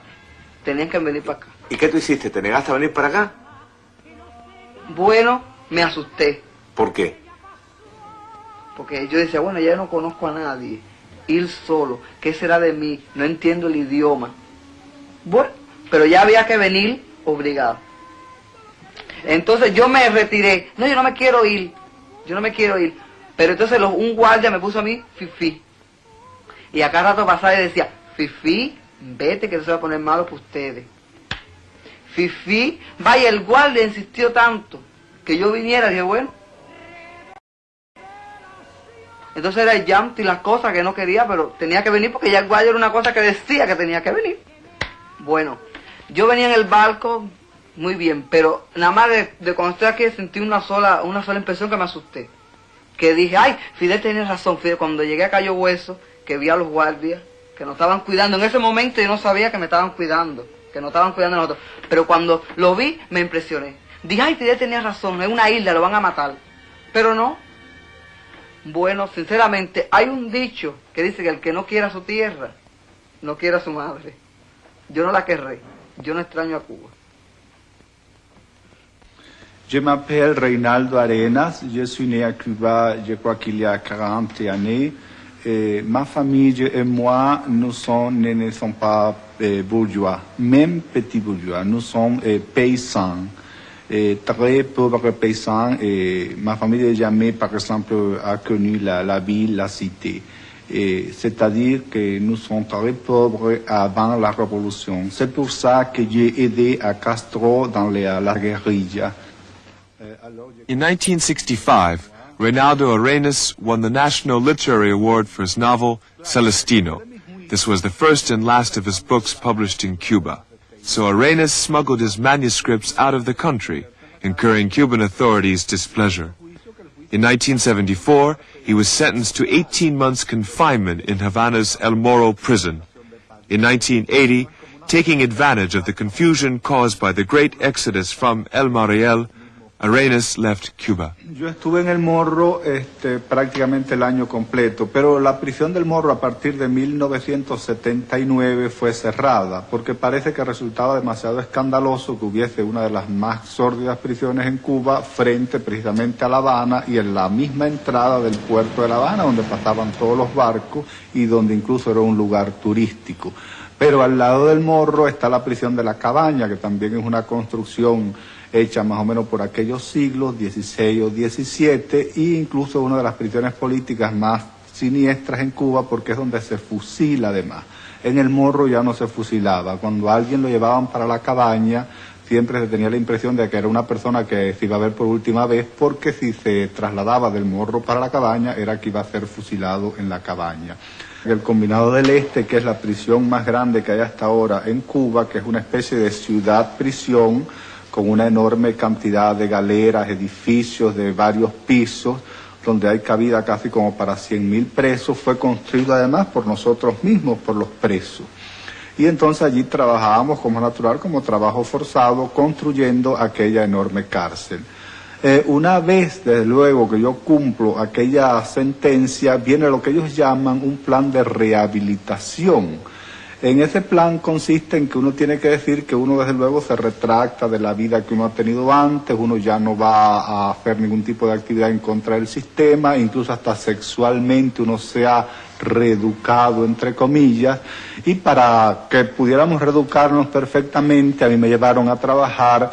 tenían que venir para acá. ¿Y qué tú hiciste? ¿Te negaste a venir para acá? Bueno, me asusté. ¿Por qué? Porque yo decía, bueno, ya no conozco a nadie. Ir solo, ¿qué será de mí? No entiendo el idioma. Bueno, pero ya había que venir obligado. Entonces yo me retiré. No, yo no me quiero ir. Yo no me quiero ir. Pero entonces los- un guardia me puso a mí fifi. Y a cada rato pasaba y decía, fifi, vete que se va a poner malo para ustedes. Fifi, vaya, el guardia insistió tanto que yo viniera. Dije, bueno, Entonces era el llanto y las cosas que no quería, pero tenía que venir porque ya el guayo era una cosa que decía que tenía que venir. Bueno, yo venía en el barco muy bien, pero nada más de, de cuando estoy aquí sentí una sola, una sola impresión que me asusté. Que dije, ay, Fidel tenía razón, Fidel, cuando llegué a Cayo Hueso, que vi a los guardias, que nos estaban cuidando, en ese momento yo no sabía que me estaban cuidando, que nos estaban cuidando nosotros, pero cuando lo vi me impresioné. Dije, ay, Fidel tenía razón, es una isla, lo van a matar. Pero no, bueno, sinceramente, hay un dicho que dice que el que no quiera su tierra, no quiera su madre. Yo no la querré. yo no extraño a Cuba. Je m'appelle Reynaldo Arenas, je suis né à Cuba, je crois qu'il y a 40 années. Et ma famille et moi, nous sommes, ne, sommes pas bourgeois, même petits bourgeois, nous sommes eh, paysans, très pauvres paysans. Et ma famille n'a jamais, par exemple, a connu la, la ville, la cité. C'est-à-dire que nous sommes très pauvres avant la révolution. C'est pour ça que j'ai aidé à Castro dans les- la guérilla. In 1965, Reynaldo Arenas won the National Literary Award for his novel Celestino. This was the first and last of his books published in Cuba. So Arenas smuggled his manuscripts out of the country, incurring Cuban authorities' displeasure. In 1974, he was sentenced to 18 months confinement in Havana's El Moro prison. In 1980, taking advantage of the confusion caused by the great exodus from El Mariel, Arenas left Cuba. Yo estuve en el Morro este, prácticamente el año completo, pero la prisión del Morro a partir de 1979 fue cerrada, porque parece que resultaba demasiado escandaloso que hubiese una de las más sórdidas prisiones en Cuba frente precisamente a La Habana y en la misma entrada del puerto de La Habana, donde pasaban todos los barcos y donde incluso era un lugar turístico. Pero al lado del Morro está la prisión de la Cabaña, que también es una construcción hecha más o menos por aquellos siglos, 16 o 17, e incluso una de las prisiones políticas más siniestras en Cuba porque es donde se fusila además. En el Morro ya no se fusilaba. Cuando alguien lo llevaban para la cabaña, siempre se tenía la impresión de que era una persona que se iba a ver por última vez porque si se trasladaba del Morro para la cabaña era que iba a ser fusilado en la cabaña. El Combinado del Este, que es la prisión más grande que hay hasta ahora en Cuba, que es una especie de ciudad-prisión con una enorme cantidad de galeras, edificios de varios pisos, donde hay cabida casi como para 100.000 presos, fue construido además por nosotros mismos, por los presos. Y entonces allí trabajábamos como natural, como trabajo forzado, construyendo aquella enorme cárcel. Eh, una vez, desde luego, que yo cumplo aquella sentencia, viene lo que ellos llaman un plan de rehabilitación. En ese plan consiste en que uno tiene que decir que uno desde luego se retracta de la vida que uno ha tenido antes, uno ya no va a hacer ningún tipo de actividad en contra del sistema, incluso hasta sexualmente uno se ha reeducado, entre comillas, y para que pudiéramos reeducarnos perfectamente, a mí me llevaron a trabajar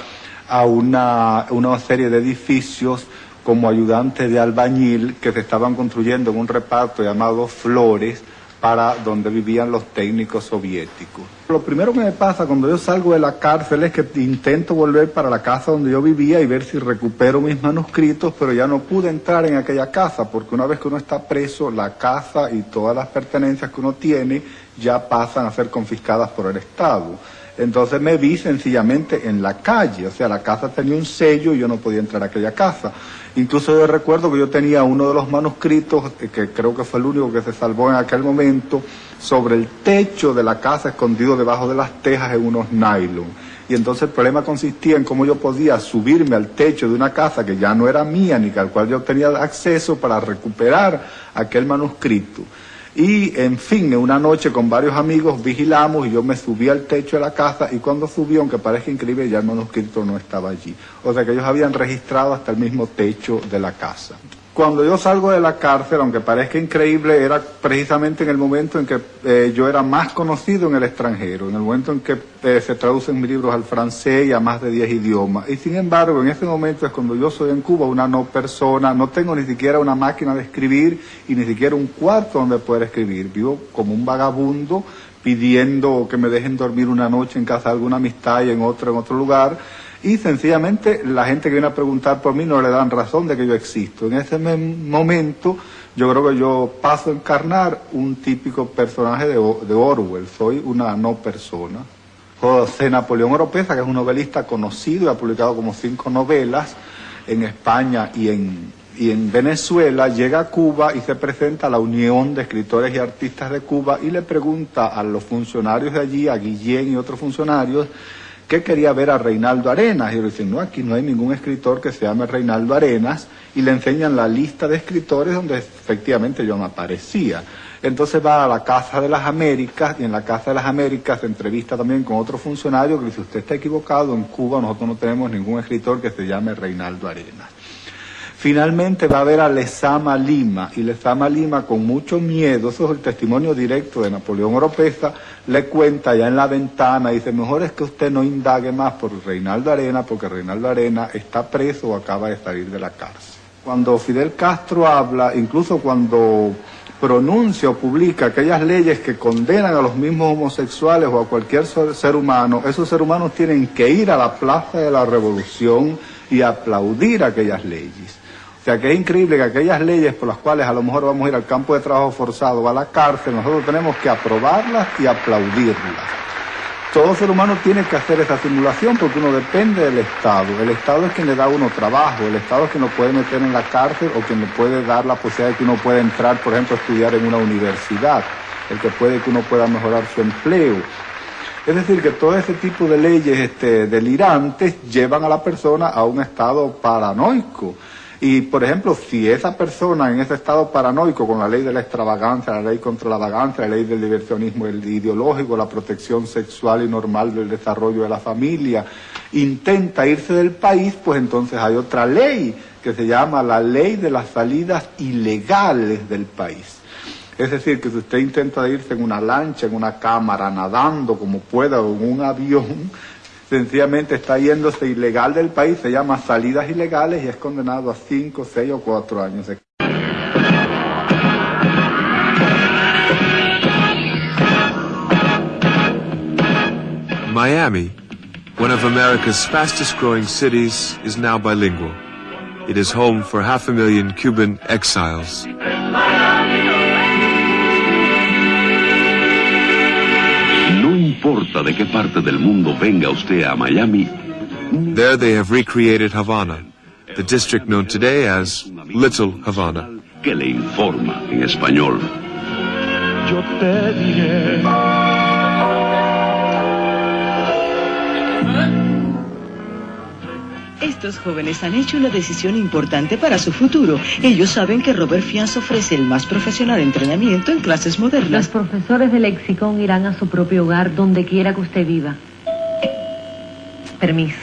a una, una serie de edificios como ayudante de albañil que se estaban construyendo en un reparto llamado Flores, para donde vivían los técnicos soviéticos. Lo primero que me pasa cuando yo salgo de la cárcel es que intento volver para la casa donde yo vivía y ver si recupero mis manuscritos, pero ya no pude entrar en aquella casa porque una vez que uno está preso, la casa y todas las pertenencias que uno tiene ya pasan a ser confiscadas por el Estado. Entonces me vi sencillamente en la calle, o sea, la casa tenía un sello y yo no podía entrar a aquella casa. Incluso yo recuerdo que yo tenía uno de los manuscritos, eh, que creo que fue el único que se salvó en aquel momento, sobre el techo de la casa escondido debajo de las tejas en unos nylon. Y entonces el problema consistía en cómo yo podía subirme al techo de una casa que ya no era mía ni al cual yo tenía acceso para recuperar aquel manuscrito. Y en fin, una noche con varios amigos vigilamos y yo me subí al techo de la casa y cuando subí, aunque parezca increíble, ya el manuscrito no estaba allí. O sea que ellos habían registrado hasta el mismo techo de la casa. Cuando yo salgo de la cárcel, aunque parezca increíble, era precisamente en el momento en que eh, yo era más conocido en el extranjero, en el momento en que eh, se traducen mis libros al francés y a más de 10 idiomas. Y sin embargo, en ese momento es cuando yo soy en Cuba una no persona, no tengo ni siquiera una máquina de escribir y ni siquiera un cuarto donde poder escribir. Vivo como un vagabundo pidiendo que me dejen dormir una noche en casa de alguna amistad y en otro, en otro lugar y sencillamente la gente que viene a preguntar por mí no le dan razón de que yo existo. En ese momento yo creo que yo paso a encarnar un típico personaje de, Orwell, soy una no persona. José Napoleón Oropesa, que es un novelista conocido y ha publicado como cinco novelas en España y en, y en Venezuela, llega a Cuba y se presenta a la Unión de Escritores y Artistas de Cuba y le pregunta a los funcionarios de allí, a Guillén y otros funcionarios, que quería ver a Reinaldo Arenas. Y le dicen, no, aquí no hay ningún escritor que se llame Reinaldo Arenas. Y le enseñan la lista de escritores donde efectivamente yo me aparecía. Entonces va a la Casa de las Américas y en la Casa de las Américas se entrevista también con otro funcionario que dice, usted está equivocado, en Cuba nosotros no tenemos ningún escritor que se llame Reinaldo Arenas. Finalmente va a ver a Lezama Lima y Lezama Lima con mucho miedo, eso es el testimonio directo de Napoleón Oropesa, le cuenta ya en la ventana, dice, mejor es que usted no indague más por Reinaldo Arena porque Reinaldo Arena está preso o acaba de salir de la cárcel. Cuando Fidel Castro habla, incluso cuando pronuncia o publica aquellas leyes que condenan a los mismos homosexuales o a cualquier ser humano, esos seres humanos tienen que ir a la plaza de la revolución y aplaudir aquellas leyes. Sea que es increíble que aquellas leyes por las cuales a lo mejor vamos a ir al campo de trabajo forzado o a la cárcel, nosotros tenemos que aprobarlas y aplaudirlas. Todo ser humano tiene que hacer esa simulación porque uno depende del Estado. El Estado es quien le da a uno trabajo, el Estado es quien lo puede meter en la cárcel o quien le puede dar la posibilidad de que uno pueda entrar, por ejemplo, a estudiar en una universidad, el que puede que uno pueda mejorar su empleo. Es decir, que todo ese tipo de leyes este, delirantes llevan a la persona a un estado paranoico. Y, por ejemplo, si esa persona en ese estado paranoico, con la ley de la extravagancia, la ley contra la vagancia, la ley del diversionismo ideológico, la protección sexual y normal del desarrollo de la familia, intenta irse del país, pues entonces hay otra ley que se llama la ley de las salidas ilegales del país. Es decir, que si usted intenta irse en una lancha, en una cámara, nadando como pueda o en un avión, sencillamente está yéndose ilegal del país, se llama salidas ilegales y es condenado a 5, 6 o 4 años. Miami, one of America's fastest growing cities, is now bilingual. It is home for half a million Cuban exiles. Importa de qué parte del mundo venga usted a Miami, There they have recreated Havana, the district known today as Little Havana. que le informa en español. Yo te diré. Estos jóvenes han hecho una decisión importante para su futuro. Ellos saben que Robert Fianz ofrece el más profesional entrenamiento en clases Los modernas. profesores del lexicón irán a su propio hogar donde quiera que usted viva. Permiso.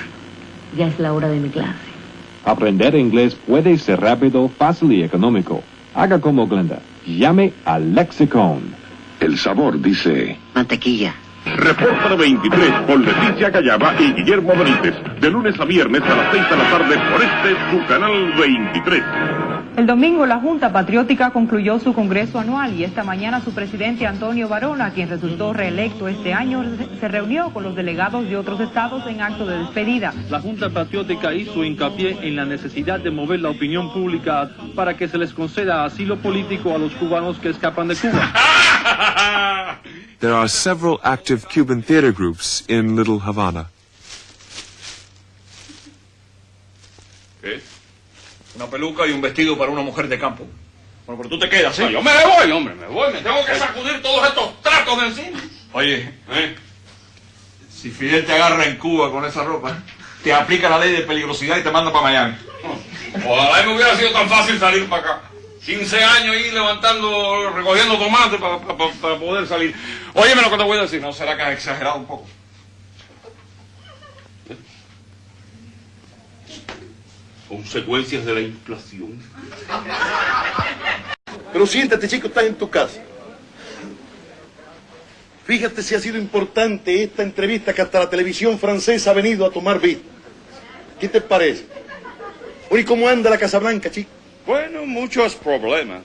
Ya es la hora de mi clase. Aprender inglés puede ser rápido, fácil y económico. Haga como Glenda. Llame al Lexicon. El sabor dice... Mantequilla. Reporta 23 por Leticia Callaba y Guillermo Benítez. De lunes a viernes a las 6 de la tarde por este su canal 23. El domingo la Junta Patriótica concluyó su congreso anual y esta mañana su presidente Antonio Varona, quien resultó reelecto este año, se reunió con los delegados de otros estados en acto de despedida. La Junta Patriótica hizo hincapié en la necesidad de mover la opinión pública para que se les conceda asilo político a los cubanos que escapan de Cuba. There are several active Cuban theater groups in Little Havana. ¿Qué? Una peluca y un vestido para una mujer de campo. Bueno, pero tú te quedas, ¿sí? yo me voy, hombre, me voy, me tengo que sacudir todos estos tracos de encima. Oye, ¿eh? si Fidel te agarra en Cuba con esa ropa, te aplica la ley de peligrosidad y te manda para Miami. Ojalá me hubiera sido tan fácil salir para acá. 15 años ahí levantando, recogiendo tomates para poder salir. Óyeme lo que te voy a decir, ¿no será que has exagerado un poco? Consecuencias de la inflación. Pero siéntate, chico, estás en tu casa. Fíjate si ha sido importante esta entrevista que hasta la televisión francesa ha venido a tomar vista. ¿Qué te parece? Oye, ¿y ¿cómo anda la Casa Blanca, chico? Bueno, muchos problemas.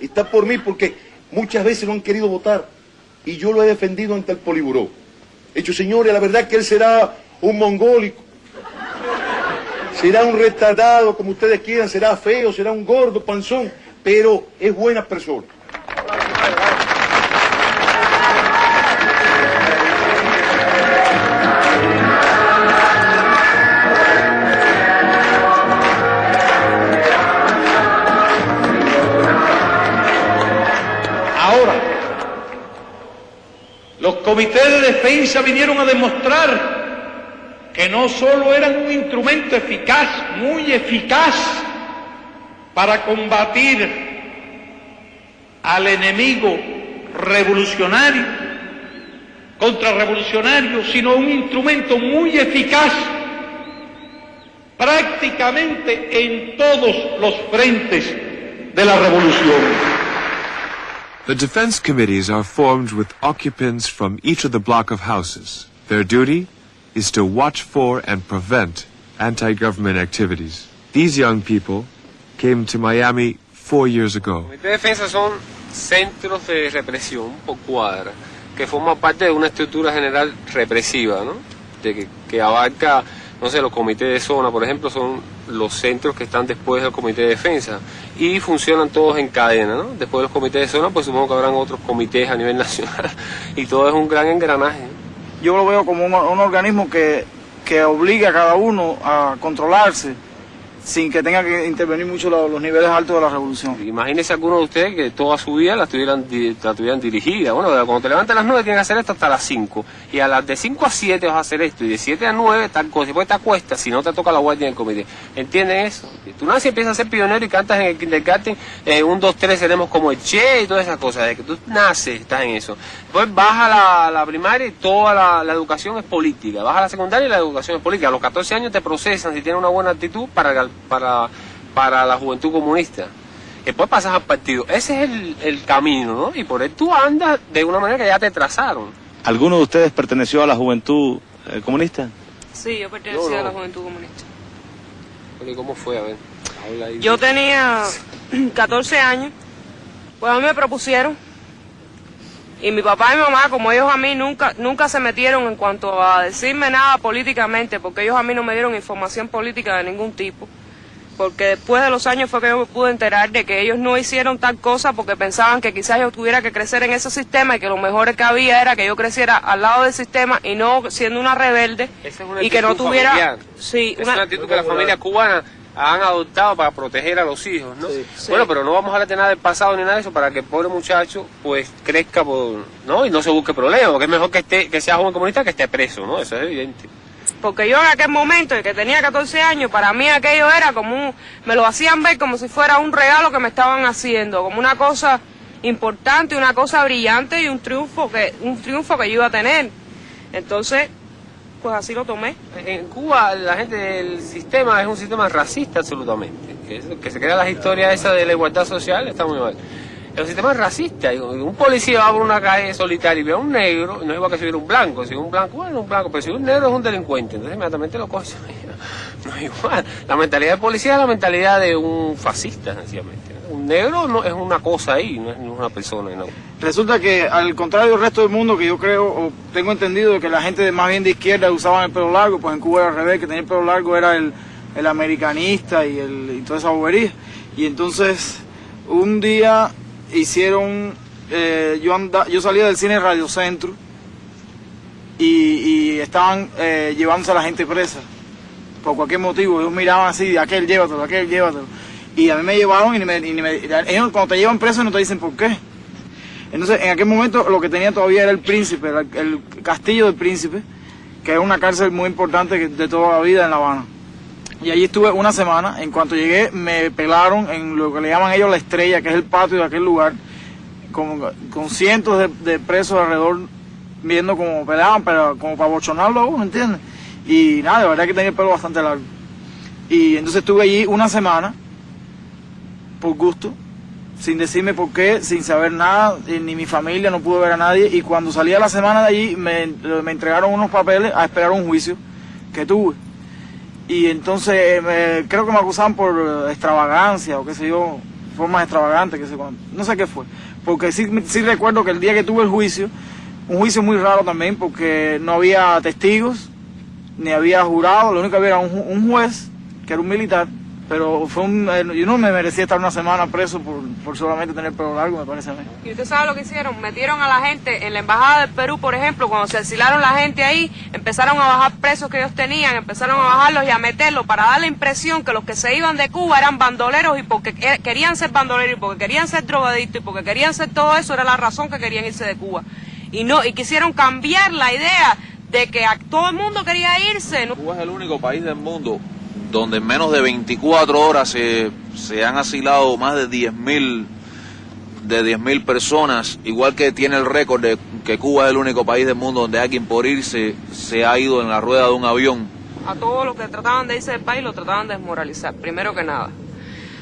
Está por mí porque muchas veces lo han querido votar y yo lo he defendido ante el Poliburó. He dicho, señores, la verdad que él será un mongólico, será un retardado, como ustedes quieran, será feo, será un gordo, panzón, pero es buena persona. Los comités de defensa vinieron a demostrar que no solo eran un instrumento eficaz, muy eficaz, para combatir al enemigo revolucionario, contrarrevolucionario, sino un instrumento muy eficaz prácticamente en todos los frentes de la revolución. The defense committees are formed with occupants from each of the block of houses. Their duty is to watch for and prevent anti-government activities. These young people came to Miami four years ago. Son centros de represión por cuadra, que forman parte de una estructura general represiva, ¿no? De que, que abarca, no sé, los comités de zona, por ejemplo, son los centros que están después del comité de defensa y funcionan todos en cadena, ¿no? Después de los comités de zona, pues supongo que habrán otros comités a nivel nacional y todo es un gran engranaje. Yo lo veo como un, un organismo que, que obliga a cada uno a controlarse sin que tenga que intervenir mucho los, niveles altos de la revolución. Imagínese alguno de ustedes que toda su vida la tuvieran, la tuvieran dirigida. Bueno, cuando te levantas a las 9 tienes que hacer esto hasta las 5. Y a las de 5 a 7 vas a hacer esto. Y de 7 a 9 tal cosa. Después te acuestas si no te toca la guardia en el comité. ¿Entienden eso? Tú naces y empiezas a ser pionero y cantas en el kindergarten. Eh, un, dos, tres, seremos como el Che y todas esas cosas. De que tú naces, estás en eso. Después vas a la, la primaria y toda la, educación es política. Vas a la secundaria y la educación es política. A los 14 años te procesan si tienes una buena actitud para, para, para la juventud comunista. Después pasas al partido. Ese es el, el camino, ¿no? Y por él tú andas de una manera que ya te trazaron. ¿Alguno de ustedes perteneció a la juventud eh, comunista? Sí, yo pertenecía no. a la Juventud Comunista. Oye, ¿Cómo fue? A ver, habla ahí. Yo tenía 14 años, pues a mí me propusieron. Y mi papá y mi mamá, como ellos a mí, nunca, nunca se metieron en cuanto a decirme nada políticamente, porque ellos a mí no me dieron información política de ningún tipo. Porque después de los años fue que yo me pude enterar de que ellos no hicieron tal cosa porque pensaban que quizás yo tuviera que crecer en ese sistema y que lo mejor que había era que yo creciera al lado del sistema y no siendo una rebelde es una y que no tuviera... familiar. Sí, es una actitud que las familias cubanas han adoptado para proteger a los hijos, ¿no? Bueno, pero no vamos a hablar de nada del pasado ni nada de eso para que el pobre muchacho pues crezca por, ¿no? y no se busque problemas, porque es mejor que esté que sea joven comunista que esté preso, ¿no? Eso es evidente. Porque yo en aquel momento, que tenía 14 años, para mí aquello era como un, me lo hacían ver como si fuera un regalo que me estaban haciendo, como una cosa importante, una cosa brillante y un triunfo que, un triunfo que yo iba a tener. Entonces, pues así lo tomé. En Cuba la gente del sistema es un sistema racista absolutamente, que, se crea las historias esas de la igualdad social, está muy mal. El sistema es racista, un policía va por una calle solitaria y ve a un negro, no es igual que si un blanco, si un blanco, bueno, un blanco, pero si un negro es un delincuente, entonces inmediatamente lo coge. No es igual. La mentalidad del policía es la mentalidad de un fascista, sencillamente. Un negro no es una cosa ahí, no es una persona, no. Resulta que al contrario del resto del mundo, que yo creo o tengo entendido que la gente más bien de izquierda usaban el pelo largo, pues en Cuba era al revés, que tenía el pelo largo era el, el americanista y, el, y toda esa bobería. Y entonces un día hicieron, eh, yo, anda, yo salía del cine Radio Centro y, estaban eh, llevándose a la gente presa por cualquier motivo. Ellos miraban así, aquel llévatelo, aquel llévatelo. Y a mí me llevaron y, me, y me- ellos cuando te llevan preso no te dicen por qué. Entonces, en aquel momento lo que tenía todavía era el príncipe, el, el castillo del príncipe, que era una cárcel muy importante de toda la vida en La Habana. Y allí estuve una semana. En cuanto llegué, me pelaron en lo que le llaman ellos la estrella, que es el patio de aquel lugar, con, con cientos de, presos alrededor viendo cómo pelaban, pero como para bochonarlo a uno, ¿entiendes? Y nada, de verdad que tenía el pelo bastante largo. Y entonces estuve allí una semana, por gusto, sin decirme por qué, sin saber nada, ni mi familia, no pude ver a nadie. Y cuando salí a la semana de allí, me, me entregaron unos papeles a esperar un juicio que tuve. Y entonces creo que me acusaban por eh, extravagancia o qué sé yo, formas extravagantes, qué sé cuánto. No sé qué fue. Porque sí, sí recuerdo que el día que tuve el juicio, un juicio muy raro también, porque no había testigos, ni había jurado, lo único que había era un, un juez, que era un militar, pero fue un, eh, yo no me merecía estar una semana preso por, por solamente tener pelo largo, me parece a mí. ¿Y usted sabe lo que hicieron? Metieron a la gente en la embajada del Perú, por ejemplo, cuando se asilaron la gente ahí, empezaron a bajar presos que ellos tenían, empezaron a bajarlos y a meterlos para dar la impresión que los que se iban de Cuba eran bandoleros y porque que- querían ser bandoleros y porque querían ser drogadictos y porque querían ser todo eso era la razón que querían irse de Cuba. Y no y quisieron cambiar la idea de que a todo el mundo quería irse. ¿no? Cuba es el único país del mundo donde en menos de 24 horas se, se han asilado más de 10.000 de 10.000 personas, igual que tiene el récord de que Cuba es el único país del mundo donde alguien por irse se ha ido en la rueda de un avión. A todos los que trataban de irse del país lo trataban de desmoralizar, primero que nada.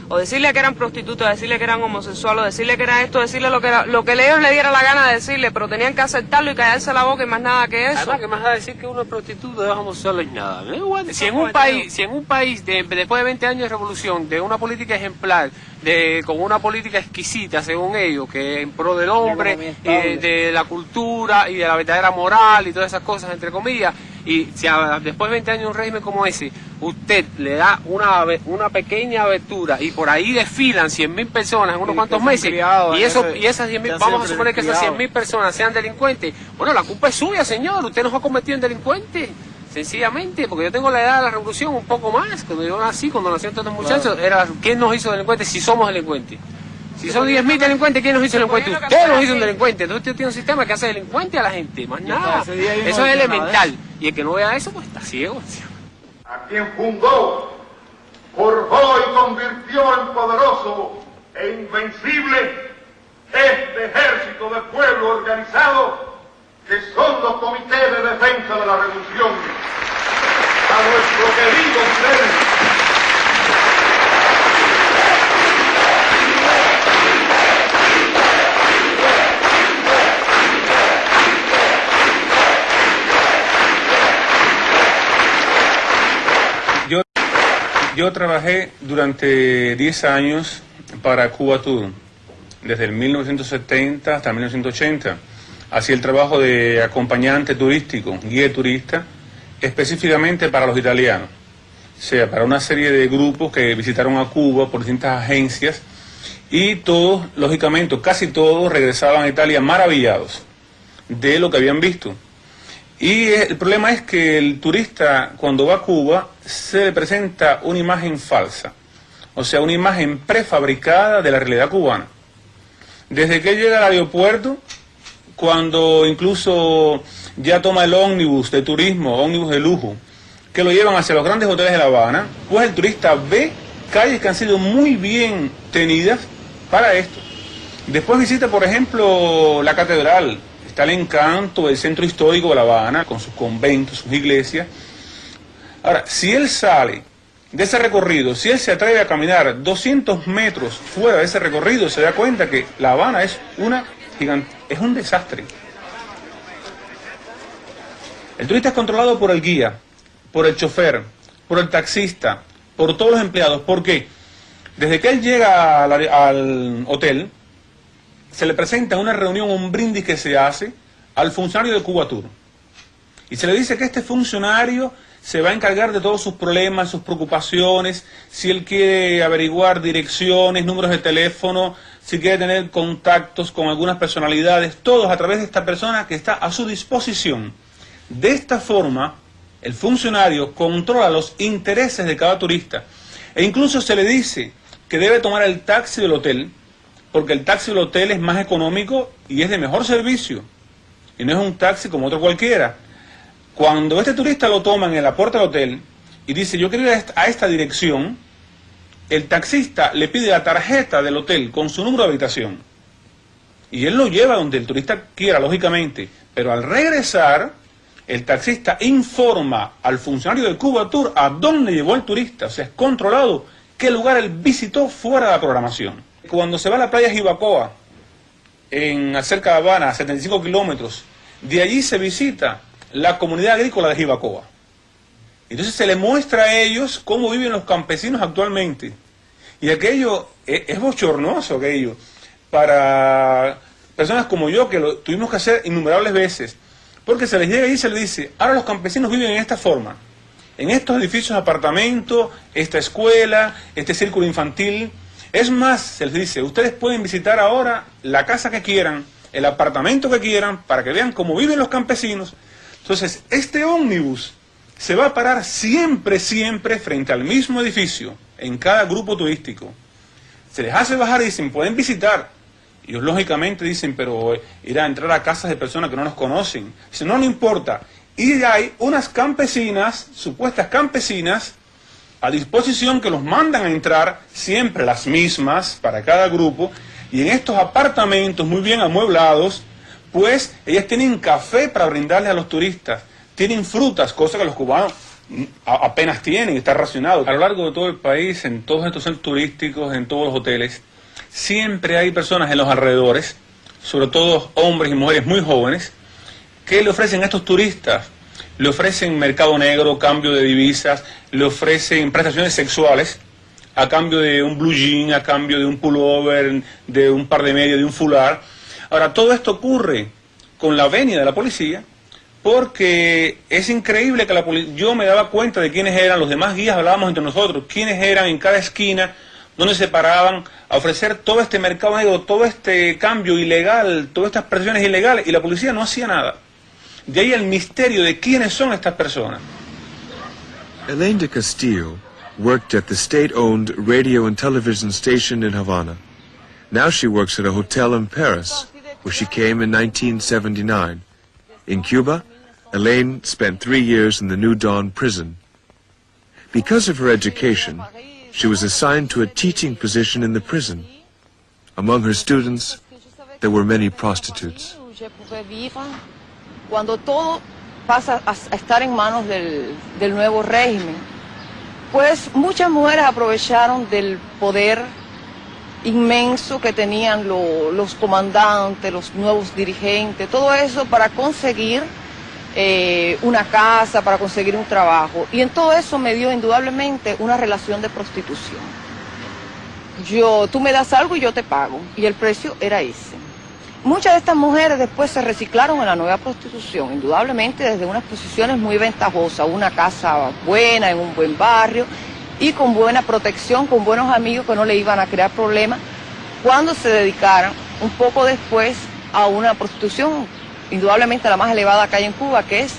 O decirle que eran prostitutas, decirle que eran homosexuales, decirle que era esto, decirle lo que era, lo que ellos le diera la gana de decirle, pero tenían que aceptarlo y callarse la boca y más nada que eso. Además, que más da decir que uno es prostituta, es homosexual y nada. Igual. Si en un país, si en un país de- después de 20 años de revolución, de una política ejemplar, de con una política exquisita, según ellos, que en pro del hombre, y de, de la cultura y de la verdadera moral y todas esas cosas, entre comillas, y si a- después de 20 años de un régimen como ese, usted le da una, una pequeña abertura y por ahí desfilan 100.000 personas en unos cuantos meses, y, eso, ese- y esas 10.000, que han vamos a suponer que esas criados. 100.000 personas sean delincuentes, bueno, la culpa es suya, señor, usted nos ha convertido en delincuentes. Sencillamente, porque yo tengo la edad de la revolución un poco más. Cuando yo nací, cuando nacieron todos estos muchachos, era ¿quién nos hizo delincuentes si somos delincuentes? Si son 10.000 delincuentes, ¿quién nos hizo delincuentes? Usted nos hizo un delincuente. Entonces usted tiene un sistema que hace delincuente a la gente, más nada. Eso es elemental. Y el que no vea eso, pues está ciego. a quien fundó, forjó y convirtió en poderoso e invencible este ejército de pueblo organizado que son los comités de defensa de la revolución. A nuestro querido Fidel, yo trabajé durante 10 años para Cuba Tour, desde el 1970 hasta 1980. Hacía el trabajo de acompañante turístico, guía turista, específicamente para los italianos. O sea, para una serie de grupos que visitaron a Cuba por distintas agencias y todos, lógicamente, casi todos regresaban a Italia maravillados de lo que habían visto. Y eh, el problema es que el turista cuando va a Cuba se le presenta una imagen falsa, o sea, una imagen prefabricada de la realidad cubana. Desde que llega al aeropuerto, cuando incluso ya toma el ómnibus de turismo, ómnibus de lujo, que lo llevan hacia los grandes hoteles de La Habana, pues el turista ve calles que han sido muy bien tenidas para esto. Después visita, por ejemplo, la catedral, está el encanto del centro histórico de La Habana, con sus conventos, sus iglesias. Ahora, si él sale de ese recorrido, si él se atreve a caminar 200 metros fuera de ese recorrido, se da cuenta que La Habana es una gigante, es un desastre. El turista es controlado por el guía, por el chofer, por el taxista, por todos los empleados. ¿Por qué? Desde que él llega al, al hotel, se le presenta en una reunión un brindis que se hace al funcionario de Cuba Tour. Y se le dice que este funcionario se va a encargar de todos sus problemas, sus preocupaciones, si él quiere averiguar direcciones, números de teléfono, si quiere tener contactos con algunas personalidades, todos a través de esta persona que está a su disposición. De esta forma, el funcionario controla los intereses de cada turista. E incluso se le dice que debe tomar el taxi del hotel, porque el taxi del hotel es más económico y es de mejor servicio. Y no es un taxi como otro cualquiera. Cuando este turista lo toma en la puerta del hotel y dice yo quiero ir a esta, a esta dirección, el taxista le pide la tarjeta del hotel con su número de habitación. Y él lo lleva donde el turista quiera, lógicamente. Pero al regresar, el taxista informa al funcionario de Cuba Tour a dónde llevó el turista. O sea, es controlado qué lugar él visitó fuera de la programación. Cuando se va a la playa Jibacoa, en cerca de Habana, a 75 kilómetros, de allí se visita la comunidad agrícola de Jibacoa. Entonces se le muestra a ellos cómo viven los campesinos actualmente. Y aquello es, es bochornoso, aquello, para personas como yo, que lo tuvimos que hacer innumerables veces. Porque se les llega y se les dice, ahora los campesinos viven en esta forma, en estos edificios de apartamento, esta escuela, este círculo infantil. Es más, se les dice, ustedes pueden visitar ahora la casa que quieran, el apartamento que quieran, para que vean cómo viven los campesinos. Entonces, este ómnibus se va a parar siempre, siempre frente al mismo edificio, en cada grupo turístico. Se les hace bajar y dicen, pueden visitar. Ellos lógicamente dicen, pero ir a entrar a casas de personas que no nos conocen. Dicen, no, no importa. Y hay unas campesinas, supuestas campesinas, a disposición que los mandan a entrar, siempre las mismas para cada grupo, Y en estos apartamentos muy bien amueblados, pues ellas tienen café para brindarles a los turistas, tienen frutas, cosa que los cubanos mm, apenas tienen, está racionado. A lo largo de todo el país, en todos estos centros turísticos, en todos los hoteles, siempre hay personas en los alrededores, sobre todo hombres y mujeres muy jóvenes, que le ofrecen a estos turistas? Le ofrecen mercado negro, cambio de divisas, le ofrecen prestaciones sexuales a cambio de un blue jean, a cambio de un pullover, de un par de medias, de un fular. Ahora, todo esto ocurre con la venia de la policía porque es increíble que la poli- yo me daba cuenta de quiénes eran, los demás guías hablábamos entre nosotros, quiénes eran en cada esquina, donde se paraban a ofrecer todo este mercado negro, todo este cambio ilegal, todas estas presiones ilegales, y la policía no hacía nada. De ahí el misterio de quiénes son estas personas. Elaine de Castillo worked at the state-owned radio and television station in Havana. Now she works at a hotel in Paris, where she came in 1979. In Cuba, Elaine spent three years in the New Dawn prison. Because of her education, she was assigned to a teaching position in the prison. Among her students, there were many prostitutes. Cuando todo pasa a estar en manos del, nuevo régimen, pues muchas mujeres aprovecharon del poder inmenso que tenían lo- los comandantes, los nuevos dirigentes, todo eso para conseguir eh, una casa, para conseguir un trabajo. Y en todo eso me dio indudablemente una relación de prostitución. Yo, tú me das algo y yo te pago. Y el precio era ese. Muchas de estas mujeres después se reciclaron en la nueva prostitución, indudablemente desde unas posiciones muy ventajosas, una casa buena, en un buen barrio y con buena protección, con buenos amigos que no le iban a crear problemas, cuando se dedicaran un poco después a una prostitución, indudablemente la más elevada que hay en Cuba, que es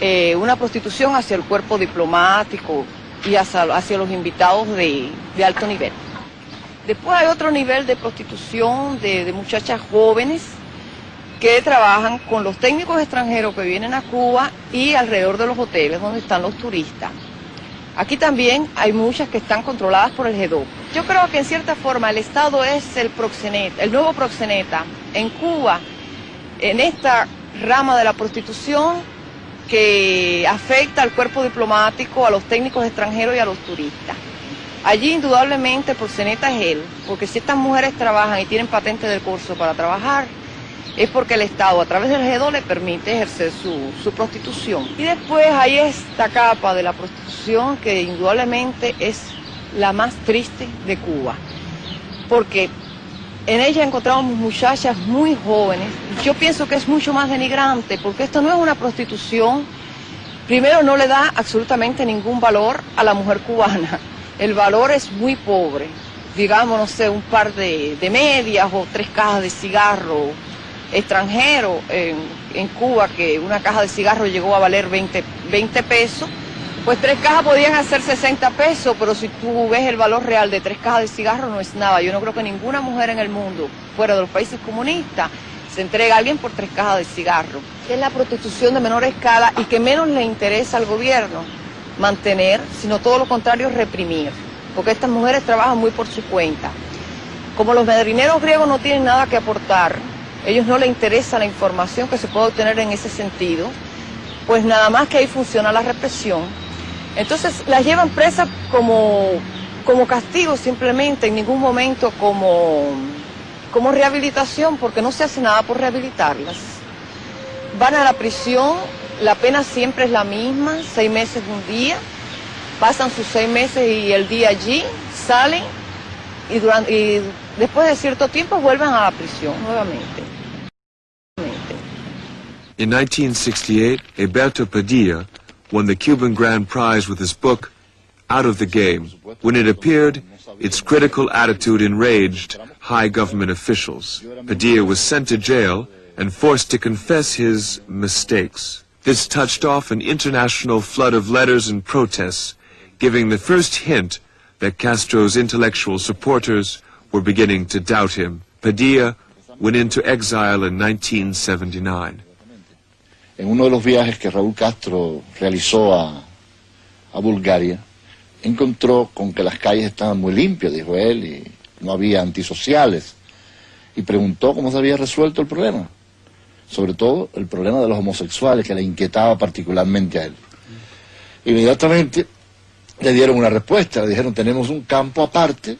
eh, una prostitución hacia el cuerpo diplomático y hacia, los invitados de alto nivel. Después hay otro nivel de prostitución de, muchachas jóvenes que trabajan con los técnicos extranjeros que vienen a Cuba y alrededor de los hoteles donde están los turistas. Aquí también hay muchas que están controladas por el G2. Yo creo que en cierta forma el Estado es el proxeneta, el nuevo proxeneta en Cuba, en esta rama de la prostitución que afecta al cuerpo diplomático, a los técnicos extranjeros y a los turistas. Allí indudablemente el proxeneta es él, porque si estas mujeres trabajan y tienen patente del curso para trabajar, es porque el Estado a través del G2 le permite ejercer su, su prostitución. Y después hay esta capa de la prostitución que indudablemente es la más triste de Cuba, porque en ella encontramos muchachas muy jóvenes. Yo pienso que es mucho más denigrante, porque esto no es una prostitución. Primero, no le da absolutamente ningún valor a la mujer cubana. El valor es muy pobre. Digamos, no sé, un par de, medias o tres cajas de cigarro extranjero en, Cuba, que una caja de cigarro llegó a valer 20, 20 pesos. Pues tres cajas podían hacer 60 pesos, pero si tú ves el valor real de tres cajas de cigarro no es nada. Yo no creo que ninguna mujer en el mundo, fuera de los países comunistas, se entregue a alguien por tres cajas de cigarro. Que es la prostitución de menor escala y que menos le interesa al gobierno mantener, sino todo lo contrario, reprimir. Porque estas mujeres trabajan muy por su cuenta. Como los madrineros griegos no tienen nada que aportar, ellos no les interesa la información que se puede obtener en ese sentido, pues nada más que ahí funciona la represión. Entonces las llevan presas como, como castigo simplemente, en ningún momento como, como rehabilitación, porque no se hace nada por rehabilitarlas. Van a la prisión, la pena siempre es la misma, seis meses un día, pasan sus seis meses y el día allí, salen y, durante, y después de cierto tiempo vuelven a la prisión nuevamente. In 1968, Alberto Padilla won the Cuban Grand Prize with his book, Out of the Game. When it appeared, its critical attitude enraged high government officials. Padilla was sent to jail and forced to confess his mistakes. This touched off an international flood of letters and protests, giving the first hint that Castro's intellectual supporters were beginning to doubt him. Padilla went into exile in 1979. En uno de los viajes que Raúl Castro realizó a, a Bulgaria, encontró con que las calles estaban muy limpias, dijo él, y no había antisociales. y preguntó cómo se había resuelto el problema. Sobre todo el problema de los homosexuales que le inquietaba particularmente a él. Inmediatamente le dieron una respuesta, le dijeron tenemos un campo aparte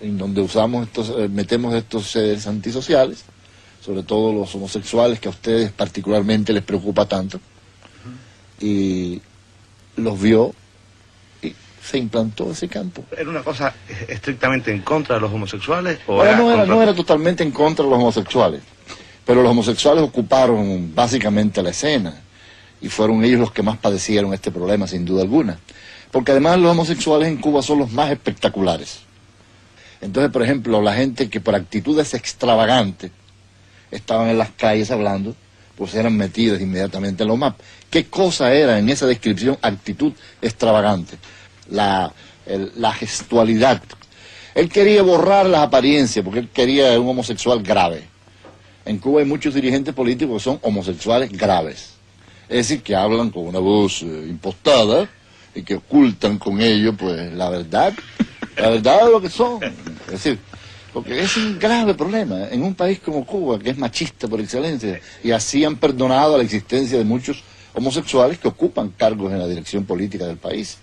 en donde usamos estos, eh, metemos estos seres antisociales, sobre todo los homosexuales que a ustedes particularmente les preocupa tanto, y los vio y se implantó ese campo. ¿Era una cosa estrictamente en contra de los homosexuales? O Ahora, era no, era, contra- no era totalmente en contra de los homosexuales, pero los homosexuales ocuparon básicamente la escena y fueron ellos los que más padecieron este problema, sin duda alguna. Porque además los homosexuales en Cuba son los más espectaculares. Entonces, por ejemplo, la gente que por actitudes extravagantes estaban en las calles hablando, pues eran metidas inmediatamente en los mapas. ¿Qué cosa era en esa descripción actitud extravagante? La, la gestualidad. Él quería borrar las apariencias porque él quería un homosexual grave. En Cuba hay muchos dirigentes políticos que son homosexuales graves. Es decir, que hablan con una voz eh, impostada y que ocultan con ello pues la verdad, la verdad de lo que son. Es decir, porque es un grave problema en un país como Cuba, que es machista por excelencia, y así han perdonado la existencia de muchos homosexuales que ocupan cargos en la dirección política del país.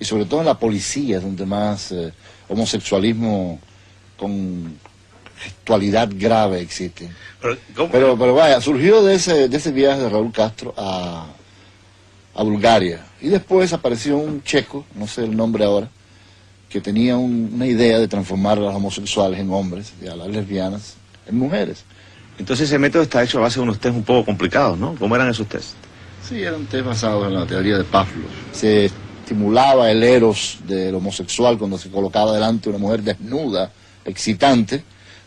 Y sobre todo en la policía, donde más eh, homosexualismo con gestualidad grave existe. Pero, Pero, pero vaya, surgió de ese, de ese viaje de Raúl Castro a, a Bulgaria. Y después apareció un checo, no sé el nombre ahora, que tenía un- una idea de transformar a los homosexuales en hombres y a las lesbianas en mujeres. Entonces ese método está hecho a base de unos test un poco complicados, ¿no? ¿Cómo eran esos test? Sí, era un test basado en la teoría de Pavlov. Se estimulaba el eros del homosexual cuando se colocaba delante una mujer desnuda, excitante,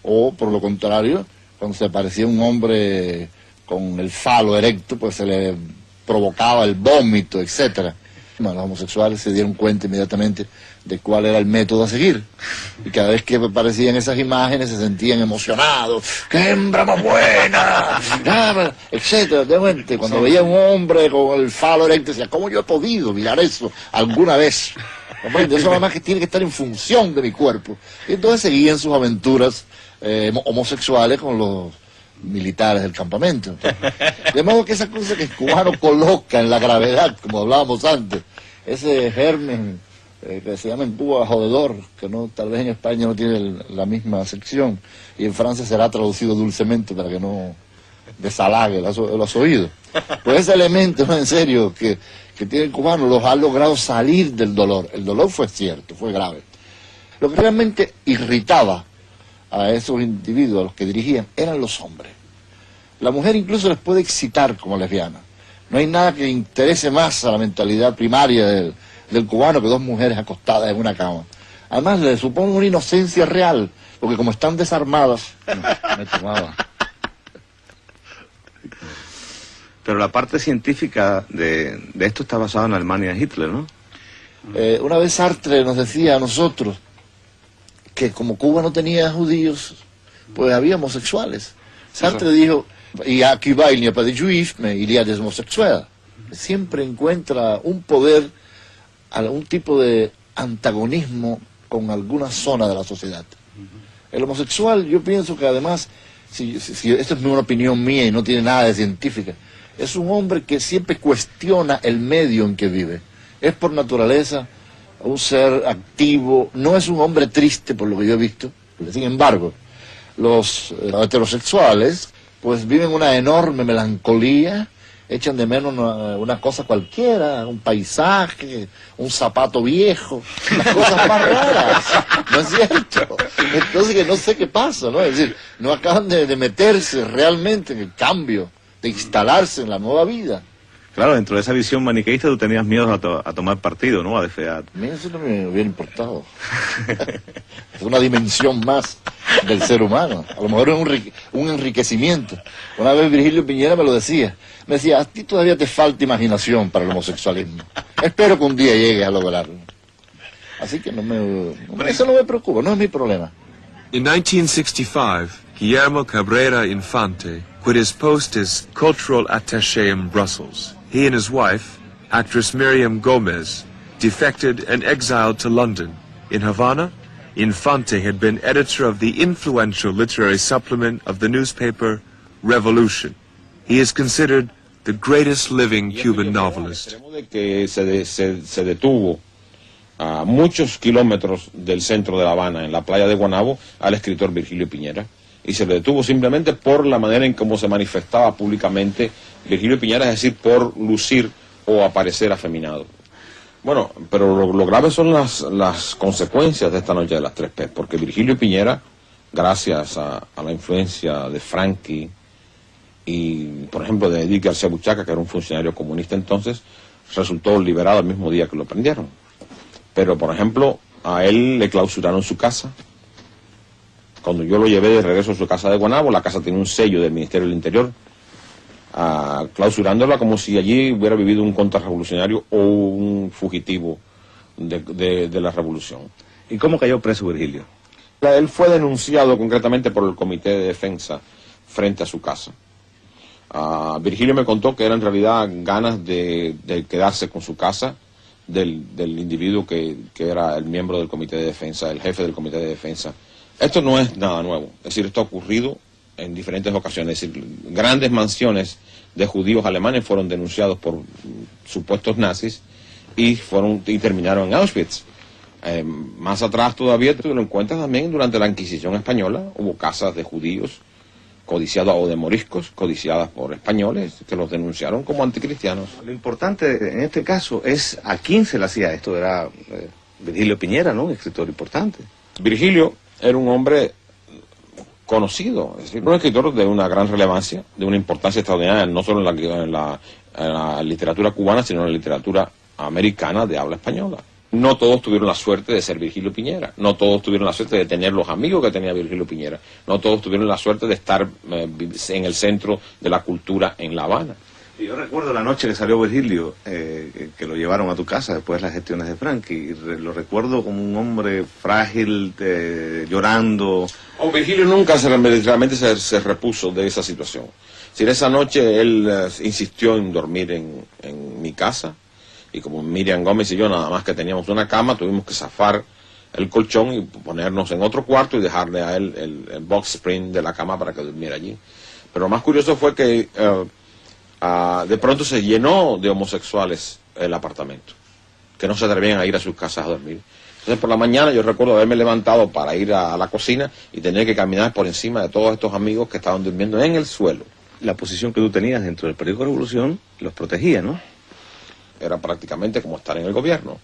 o por lo contrario, cuando se aparecía un hombre con el falo erecto, pues se le provocaba el vómito, etcétera. Bueno, los homosexuales se dieron cuenta inmediatamente de cuál era el método a seguir. Y cada vez que aparecían esas imágenes se sentían emocionados. ¡Qué hembra más buena! Ah, etcétera. De repente, cuando veía un hombre con el falo erecto, decía, ¿cómo yo he podido mirar eso alguna vez? Eso nada más que tiene que estar en función de mi cuerpo. Y entonces seguían sus aventuras eh, homo- homosexuales con los militares del campamento. De modo que esa cosa que el cubano coloca en la gravedad, como hablábamos antes, ese germen eh, que se llama en Cuba jodedor, que no tal vez en España no tiene la misma sección, y en Francia será traducido dulcemente para que no desalague los, oídos. Pues ese elemento, en serio, que, que tiene el los ha logrado salir del dolor. El dolor fue cierto, fue grave. Lo que realmente irritaba a esos individuos, a los que dirigían, eran los hombres. La mujer incluso les puede excitar como lesbiana. No hay nada que interese más a la mentalidad primaria del, del cubano que dos mujeres acostadas en una cama. Además, le supone una inocencia real, porque como están desarmadas... No, me tomaba. Pero la parte científica de, de esto está basada en Alemania de Hitler, ¿no? Eh, una vez Sartre nos decía a nosotros que como Cuba no tenía judíos, pues había homosexuales. Sartre dijo, y aquí va il n'y a pas de y a des homosexuels. Siempre encuentra un poder, algún tipo de antagonismo con alguna zona de la sociedad. El homosexual, yo pienso que además, si, si- esto es una opinión mía y no tiene nada de científica, es un hombre que siempre cuestiona el medio en que vive. Es por naturaleza un ser activo, no es un hombre triste por lo que yo he visto. Sin embargo, los eh, heterosexuales pues viven una enorme melancolía, echan de menos una, una cosa cualquiera, un paisaje, un zapato viejo, las cosas más raras, ¿no es cierto? Entonces que no sé qué pasa, ¿no? Es decir, no acaban de, de meterse realmente en el cambio, de instalarse en la nueva vida. Claro, dentro de esa visión maniqueísta tú tenías miedo a, to- a tomar partido, ¿no? A defear. A mí eso no me hubiera importado. es una dimensión más del ser humano. A lo mejor es un, un enriquecimiento. Una vez Virgilio Piñera me lo decía. Me decía, a ti todavía te falta imaginación para el homosexualismo. Espero que un día llegues a lograrlo. Así que no me, no- eso no me preocupa, no es mi problema. In 1965, Guillermo Cabrera Infante quit his post as cultural attaché in Brussels. He and his wife, actress Miriam Gomez, defected and exiled to London. In Havana, Infante had been editor of the influential literary supplement of the newspaper Revolution. He is considered the greatest living Cuban novelist. a muchos kilómetros del centro de La Habana, en la playa de Guanabo, al escritor Virgilio Piñera. Y se le detuvo simplemente por la manera en cómo se manifestaba públicamente Virgilio Piñera, es decir, por lucir o aparecer afeminado. Bueno, pero lo, grave son las, las consecuencias de esta noche de las tres P, porque Virgilio Piñera, gracias a, a la influencia de Frankie y, por ejemplo, de Edith García Buchaca, que era un funcionario comunista entonces, resultó liberado el mismo día que lo prendieron. Pero, por ejemplo, a él le clausuraron su casa. Cuando yo lo llevé de regreso a su casa de Guanabo, la casa tenía un sello del Ministerio del Interior, ah, clausurándola como si allí hubiera vivido un contrarrevolucionario o un fugitivo de, de- de la revolución. ¿Y cómo cayó preso Virgilio? Él fue denunciado concretamente por el Comité de Defensa frente a su casa. Ah, Virgilio me contó que era en realidad ganas de, de quedarse con su casa del, del individuo que, que era el miembro del Comité de Defensa, el jefe del Comité de Defensa. Esto no es nada nuevo, es decir, esto ha ocurrido en diferentes ocasiones. Es decir, grandes mansiones de judíos alemanes fueron denunciados por supuestos nazis y, fueron, y terminaron en Auschwitz. Eh, más atrás todavía tú lo encuentras también durante la Inquisición española, hubo casas de judíos codiciadas o de moriscos codiciadas por españoles que los denunciaron como anticristianos. Lo importante en este caso es a quién se le hacía esto. Era eh, Virgilio Piñera, ¿no? Un escritor importante. Virgilio era un hombre conocido, es decir, un escritor de una gran relevancia, de una importancia extraordinaria, no solo en la, literatura cubana, sino en la literatura americana de habla española. No todos tuvieron la suerte de ser Virgilio Piñera, no todos tuvieron la suerte de tener los amigos que tenía Virgilio Piñera, no todos tuvieron la suerte de estar eh, en el centro de la cultura en La Habana. Yo recuerdo la noche que salió Virgilio, eh, que- lo llevaron a tu casa después de las gestiones de Frankie. Lo recuerdo como un hombre frágil, eh, llorando. Oh, Virgilio nunca se, realmente se, se repuso de esa situación. Si en esa noche él eh, insistió en dormir en, en mi casa, y como Miriam Gómez y yo nada más que teníamos una cama, tuvimos que zafar el colchón y ponernos en otro cuarto y dejarle a él el, el box spring de la cama para que durmiera allí. Pero lo más curioso fue que eh, ah, de pronto se llenó de homosexuales el apartamento, que no se atrevían a ir a sus casas a dormir. Entonces por la mañana yo recuerdo haberme levantado para ir a, a la cocina y tener que caminar por encima de todos estos amigos que estaban durmiendo en el suelo. La posición que tú tenías dentro del periódico Revolución los protegía, ¿no? Era prácticamente como estar en el gobierno.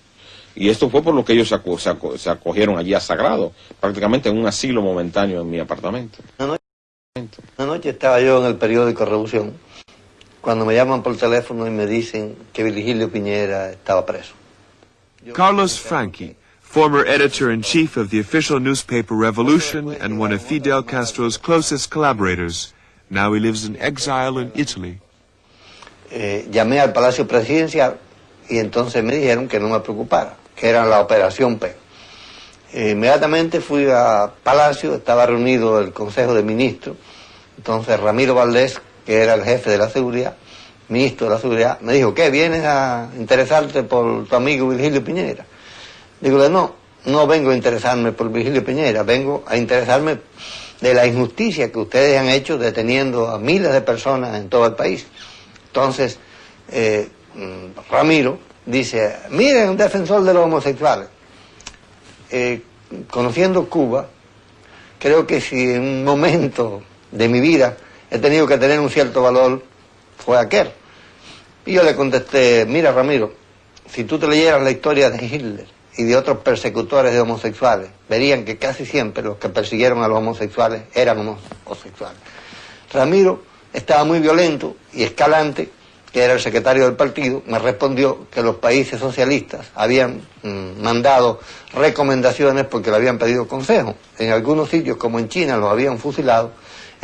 Y esto fue por lo que ellos se, aco- se aco- se acogieron allí a Sagrado, prácticamente en un asilo momentáneo en mi apartamento. Una noche estaba yo en el periódico Revolución cuando me llaman por teléfono y me dicen que Virgilio Piñera estaba preso. Carlos Franchi, former editor-in-chief of the official newspaper Revolution and one of Fidel Castro's closest collaborators. Now he lives in exile in Italy. Eh, llamé al Palacio Presidencial y entonces me dijeron que no me preocupara, que era la Operación P. Eh, inmediatamente fui a Palacio, estaba reunido el Consejo de Ministros, entonces Ramiro Valdés, que era el jefe de la seguridad, ministro de la seguridad, me dijo, ¿qué? ¿Vienes a interesarte por tu amigo Virgilio Piñera? Digo, no, no vengo a interesarme por Virgilio Piñera, vengo a interesarme de la injusticia que ustedes han hecho deteniendo a miles de personas en todo el país. Entonces, eh, Ramiro dice, miren, un defensor de los homosexuales. Eh, conociendo Cuba, creo que si en un momento de mi vida he tenido que tener un cierto valor, fue aquel. Y yo le contesté, mira Ramiro, si tú te leyeras la historia de Hitler y de otros persecutores de homosexuales, verían que casi siempre los que persiguieron a los homosexuales eran homosexuales. Ramiro estaba muy violento y Escalante, que era el secretario del partido, me respondió que los países socialistas habían mm, mandado recomendaciones porque le habían pedido consejo. En algunos sitios, como en China, los habían fusilado,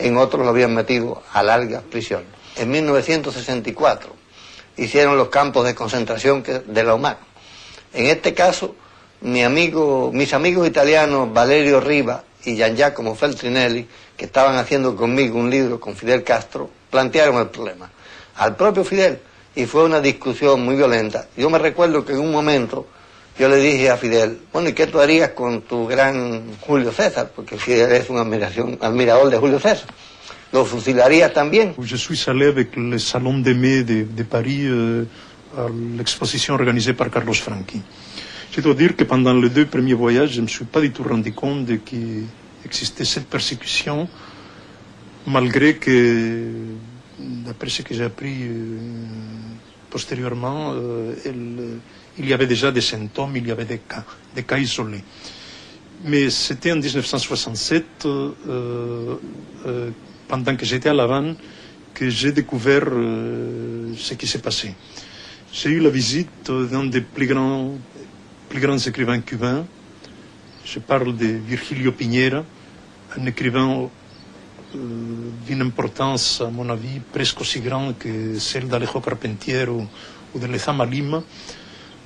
en otros los habían metido a largas prisiones. En 1964 hicieron los campos de concentración de la OMAC. En este caso, mi amigo, mis amigos italianos Valerio Riva y Gian Giacomo Feltrinelli, que estaban haciendo conmigo un libro con Fidel Castro, plantearon el problema al propio Fidel y fue una discusión muy violenta. Yo me recuerdo que en un momento yo le dije a Fidel, bueno, ¿y qué tú harías con tu gran Julio César? Porque Fidel es un admiración, admirador de Julio César. ¿Lo fusilarías también? Je suis allé avec le Salon des Mai de, de Paris euh, à l'exposition organisée par Carlos Franchi. Je dois dire que pendant les deux premiers voyages, je ne me suis pas du tout rendu compte de qu'il existait cette persécution, malgré que, d'après ce que j'ai appris euh, postérieurement, euh, elle- il y avait déjà des symptômes, il y avait des cas, isolés. Mais c'était en 1967, euh, euh, pendant que j'étais à La Havane, que j'ai découvert euh, ce qui s'est passé. J'ai eu la visite d'un des plus grands, plus grands écrivains cubains. Je parle de Virgilio Piñera, un écrivain d'une importance, à mon avis, presque aussi grande que celle d'Alejo Carpentier ou, ou de Lezama Lima,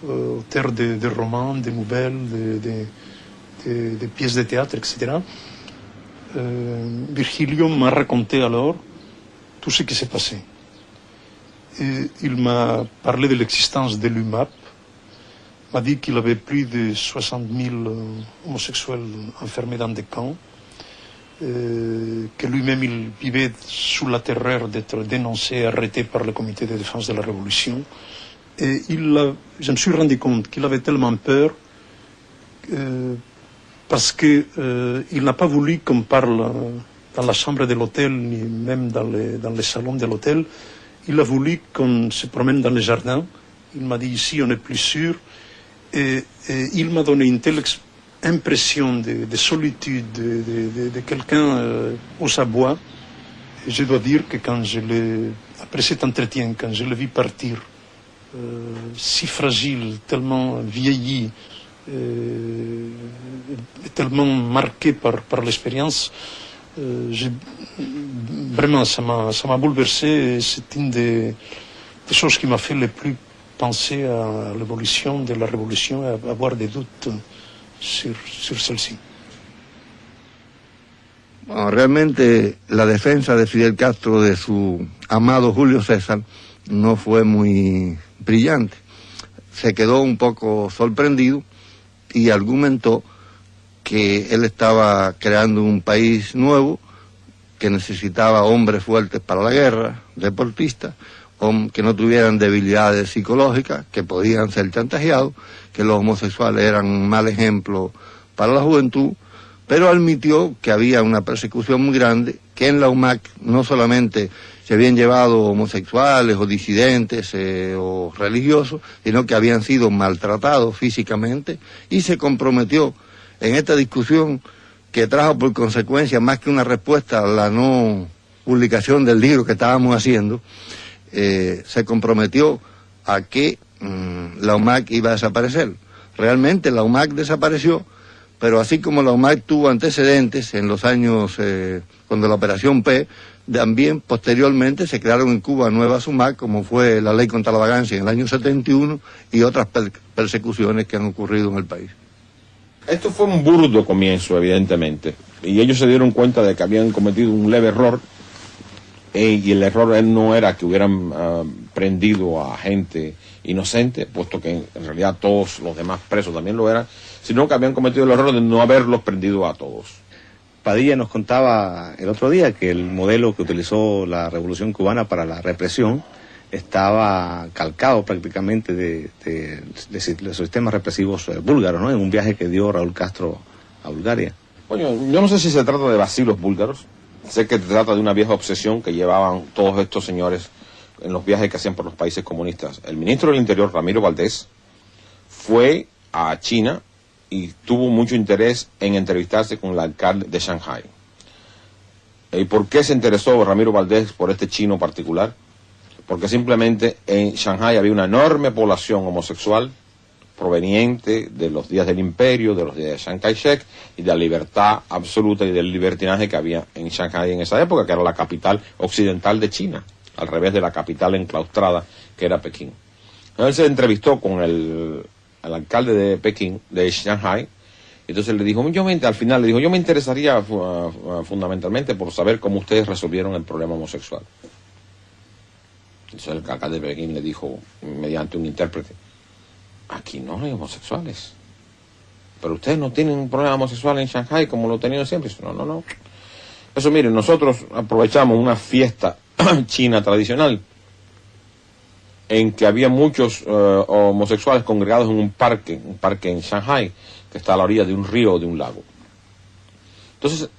euh, auteur de, romans, de nouvelles, de, de- pièces de théâtre, etc. Euh, Virgilio m'a raconté alors tout ce qui s'est passé. Il m'a parlé de l'existence de l'UMAP, m'a dit qu'il avait plus de 60 000 euh, homosexuels enfermés dans des camps, euh, que lui-même il vivait sous la terreur d'être dénoncé, arrêté par le comité de défense de la Révolution. Et il a- je me suis rendu compte qu'il avait tellement peur euh, parce qu'il n'a pas voulu qu'on parle euh, dans la chambre de l'hôtel, ni même dans les, dans les salons de l'hôtel. Il a voulu qu'on se promène dans les jardins. Il m'a dit ici on est plus sûr. Et, il m'a donné une telle impression de, de solitude, de, de- quelqu'un euh, au sabois. Et je dois dire que quand je l'ai, après cet entretien, quand je l'ai vu partir, euh, si fragile, tellement vieilli, euh, tellement marqué par, par l'expérience, euh, vraiment ça m'a, bouleversé c'est une des, choses qui m'a fait le plus penser à l'évolution de la révolution et avoir des doutes sur, sur celle-ci. Bueno, realmente la defensa de Fidel Castro de su amado Julio César no fue muy brillante. Se quedó un poco sorprendido y argumentó que él estaba creando un país nuevo que necesitaba hombres fuertes para la guerra, deportistas, que no tuvieran debilidades psicológicas, que podían ser chantajeados, que los homosexuales eran un mal ejemplo para la juventud, pero admitió que había una persecución muy grande, que en la UMAC no solamente se habían llevado homosexuales o disidentes eh, o religiosos, sino que habían sido maltratados físicamente y se comprometió en esta discusión que trajo por consecuencia más que una respuesta a la no publicación del libro que estábamos haciendo, eh, se comprometió a que mm, la UMAC iba a desaparecer. Realmente la UMAC desapareció, pero así como la UMAC tuvo antecedentes en los años, eh, cuando la Operación P, también posteriormente se crearon en Cuba nuevas UMAC, como fue la ley contra la vagancia en el año 71 y otras per- persecuciones que han ocurrido en el país. Esto fue un burdo comienzo, evidentemente. Y ellos se dieron cuenta de que habían cometido un leve error. eh, y el error no era que hubieran ah, prendido a gente inocente, puesto que en realidad todos los demás presos también lo eran, sino que habían cometido el error de no haberlos prendido a todos. Padilla nos contaba el otro día que el modelo que utilizó la Revolución Cubana para la represión estaba calcado prácticamente de, de- los sistemas represivos eh, búlgaros, ¿no? En un viaje que dio Raúl Castro a Bulgaria. Coño, yo no sé si se trata de vacilos búlgaros. Sé que se trata de una vieja obsesión que llevaban todos estos señores en los viajes que hacían por los países comunistas. El ministro del Interior, Ramiro Valdés, fue a China y tuvo mucho interés en entrevistarse con el alcalde de Shanghai. ¿Y por qué se interesó Ramiro Valdés por este chino particular? Porque simplemente en Shanghai había una enorme población homosexual proveniente de los días del imperio, de los días de Chiang Kai-shek y de la libertad absoluta y del libertinaje que había en Shanghai en esa época, que era la capital occidental de China, al revés de la capital enclaustrada que era Pekín. Él se entrevistó con el, el alcalde de Pekín, de Shanghai, entonces le dijo, yo me, al final le dijo, yo me interesaría fu- fundamentalmente por saber cómo ustedes resolvieron el problema homosexual. Entonces el alcalde de Pekín le dijo, mediante un intérprete, aquí no hay homosexuales. Pero ustedes no tienen un problema homosexual en Shanghai como lo tenido siempre. No, no, no. Eso, miren, nosotros aprovechamos una fiesta china tradicional en que había muchos eh, homosexuales congregados en un parque, un parque en Shanghai, que está a la orilla de un río o de un lago. Entonces,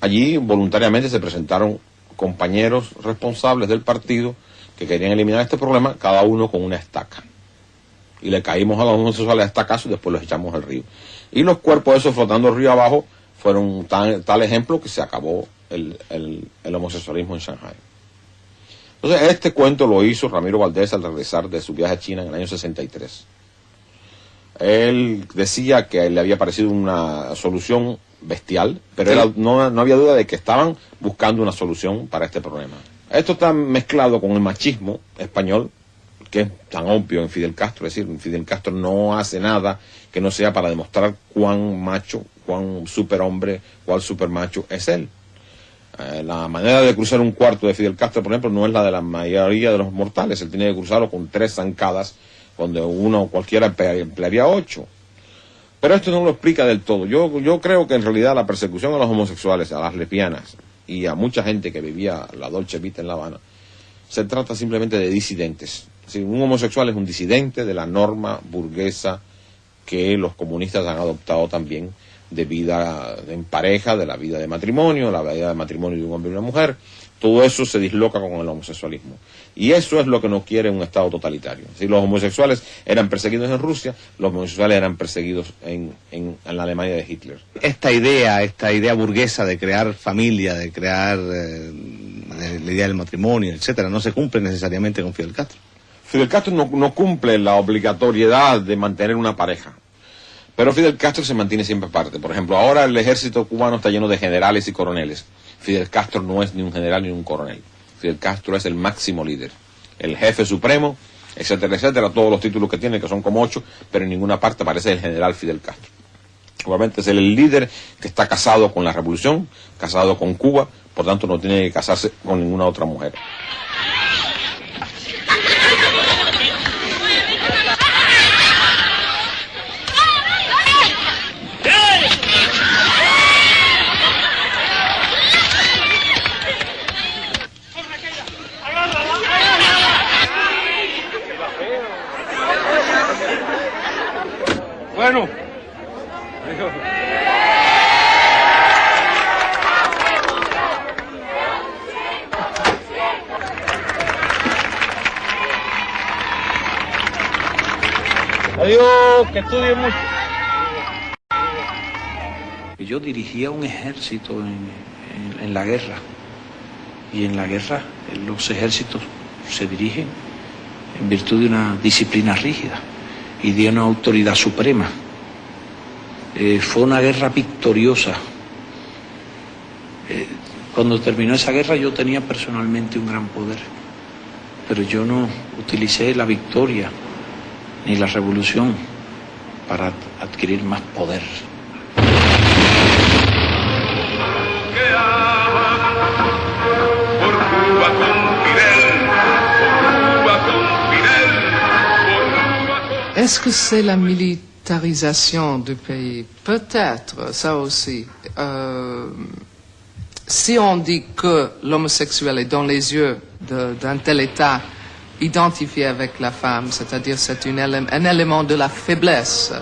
allí voluntariamente se presentaron compañeros responsables del partido que querían eliminar este problema, cada uno con una estaca. Y le caímos a los homosexuales a estacazos y después los echamos al río. Y los cuerpos esos flotando río abajo fueron tal ejemplo que se acabó el, el homosexualismo en Shanghai. Entonces, este cuento lo hizo Ramiro Valdés al regresar de su viaje a China en el año 63. Él decía que le había parecido una solución bestial, pero no, había duda de que estaban buscando una solución para este problema. Esto está mezclado con el machismo español, que es tan obvio en Fidel Castro, es decir, Fidel Castro no hace nada que no sea para demostrar cuán macho, cuán superhombre, cuán supermacho es él. Eh, la manera de cruzar un cuarto de Fidel Castro, por ejemplo, no es la de la mayoría de los mortales. Él tiene que cruzarlo con tres zancadas, donde uno cualquiera emplearía ocho. Pero esto no lo explica del todo. Yo, yo creo que en realidad la persecución a los homosexuales, a las lesbianas y a mucha gente que vivía la Dolce Vita en La Habana, se trata simplemente de disidentes. un homosexual es un disidente de la norma burguesa que los comunistas han adoptado también de vida en pareja, de la vida de matrimonio, la vida de matrimonio de un hombre y una mujer. Todo eso se disloca con el homosexualismo. Y eso es lo que no quiere un Estado totalitario. Si los homosexuales eran perseguidos en Rusia, los homosexuales eran perseguidos en, la Alemania de Hitler. Esta idea, esta idea burguesa de crear familia, de crear eh, la idea del matrimonio, etcétera, no se cumple necesariamente con Fidel Castro. Fidel Castro no, no cumple la obligatoriedad de mantener una pareja. Pero Fidel Castro se mantiene siempre aparte. Por ejemplo, ahora el ejército cubano está lleno de generales y coroneles. Fidel Castro no es ni un general ni un coronel. Fidel Castro es el máximo líder, el jefe supremo, etcétera, etcétera, todos los títulos que tiene, que son como ocho, pero en ninguna parte aparece el general Fidel Castro. Obviamente es el líder que está casado con la revolución, casado con Cuba, por tanto no tiene que casarse con ninguna otra mujer. Bueno. Adiós, que estudien mucho. Yo dirigía un ejército en, en la guerra y en la guerra los ejércitos se dirigen en virtud de una disciplina rígida y dio una autoridad suprema. Eh, fue una guerra victoriosa. Eh, cuando terminó esa guerra yo tenía personalmente un gran poder, pero yo no utilicé la victoria ni la revolución para adquirir más poder. Est-ce que c'est la militarisation du pays? Peut-être, ça aussi. Euh, si on dit que l'homosexuel est dans les yeux d'un tel état identifié avec la femme, c'est-à-dire c'est un élément de la faiblesse,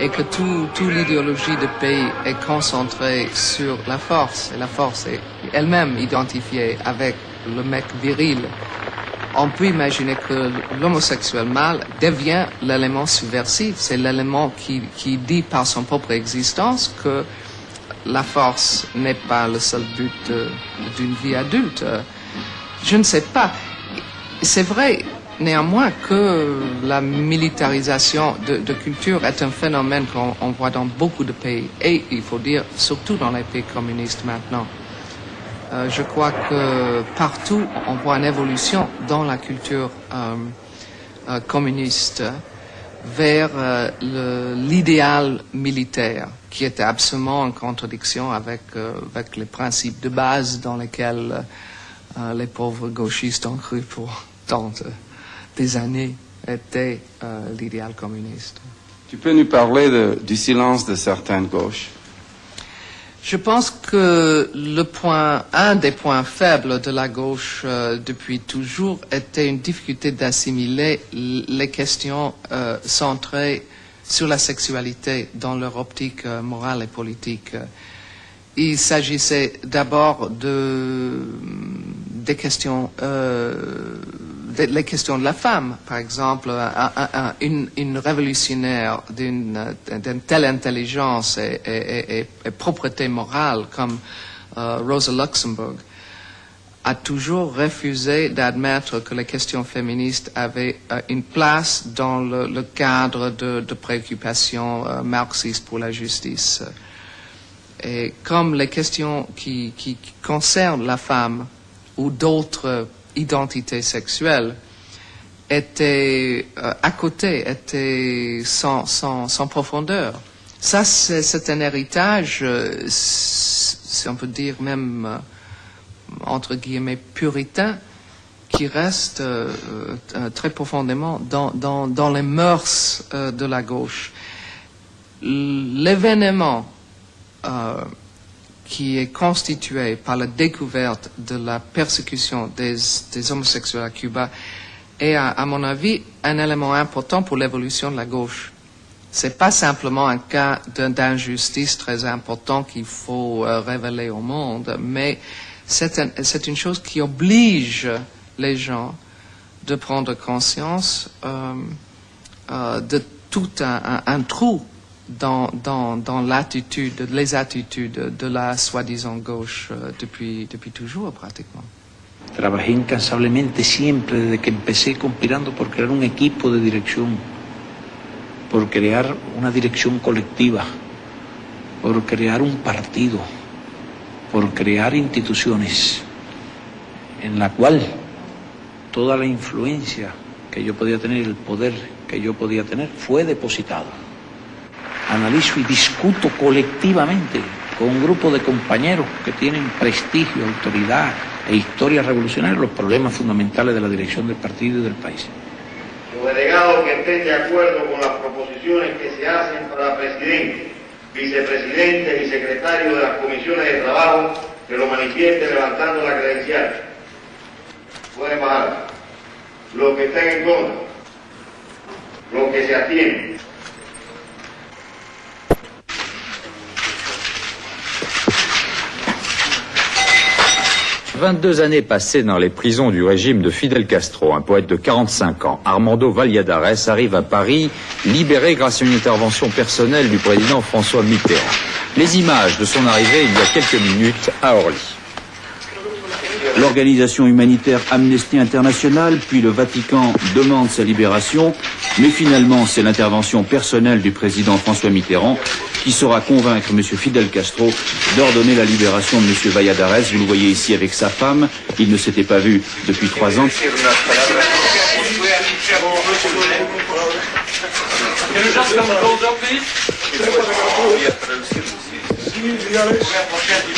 et que toute l'idéologie du pays est concentrée sur la force, et la force est elle-même identifiée avec le mec viril, on peut imaginer que l'homosexuel mâle devient l'élément subversif. C'est l'élément qui, dit par son propre existence que la force n'est pas le seul but d'une vie adulte. Je ne sais pas. C'est vrai, néanmoins, que la militarisation de, culture est un phénomène qu'on voit dans beaucoup de pays. Et il faut dire, surtout dans les pays communistes maintenant. Euh, je crois que partout, on voit une évolution dans la culture euh, euh, communiste vers l'idéal militaire, qui était absolument en contradiction avec, avec les principes de base dans lesquels les pauvres gauchistes ont cru pour des années. était euh, l'idéal communiste. Tu peux nous parler de- du silence de certaines gauches Je pense que le point, un des points faibles de la gauche euh, depuis toujours était une difficulté d'assimiler les questions euh, centrées sur la sexualité dans leur optique morale et politique. Il s'agissait d'abord de, des questions, euh, les questions de la femme, par exemple, un- un- un- une, révolutionnaire d'une euh, d'une telle intelligence et, et- et- et- et propreté morale comme euh, Rosa Luxemburg a toujours refusé d'admettre que les questions féministes avaient euh, une place dans le, cadre de, préoccupations marxistes pour la justice. Et comme les questions qui concernent la femme ou d'autres identités sexuelles étaient euh, à côté, étaient sans, profondeur. Ça, c'est un héritage, euh, si on peut dire même, euh, entre guillemets, puritain, qui reste très profondément dans, les mœurs de la gauche. L'événement qui est constitué par la découverte de la persécution des, homosexuels à Cuba est, à, mon avis, un élément important pour l'évolution de la gauche. C'est pas simplement un cas d'injustice très important qu'il faut euh, révéler au monde, mais c'est un- c'est une chose qui oblige les gens de prendre conscience euh, euh, de tout un trou dans, dans, dans l'attitude, les attitudes de la soi-disant gauche euh, depuis, depuis toujours pratiquement. Trabajé incansablemente siempre desde que empecé conspirando por crear un equipo de dirección, por crear una dirección colectiva, por crear un partido, por crear instituciones en la cual toda la influencia que yo podía tener, el poder que yo podía tener, fue depositado. Analizo y discuto colectivamente con un grupo de compañeros que tienen prestigio, autoridad e historia revolucionaria los problemas fundamentales de la dirección del partido y del país. Los delegados que estén de acuerdo con las proposiciones que se hacen para presidente, vicepresidente y secretario de las comisiones de trabajo, que lo manifieste levantando la credencial. Pueden bajar. Los que estén en contra, los que se abstienen. 22 années passées dans les prisons du régime de Fidel Castro, un poète de 45 ans, Armando Valladares, arrive à Paris, libéré grâce à une intervention personnelle du président François Mitterrand. Les images de son arrivée il y a quelques minutes à Orly. L'organisation humanitaire Amnesty International, puis le Vatican demandent sa libération, mais finalement c'est l'intervention personnelle du président François Mitterrand qui saura convaincre M. Fidel Castro d'ordonner la libération de M. Valladares. Vous le voyez ici avec sa femme, ils ne s'étaient pas vus depuis trois ans.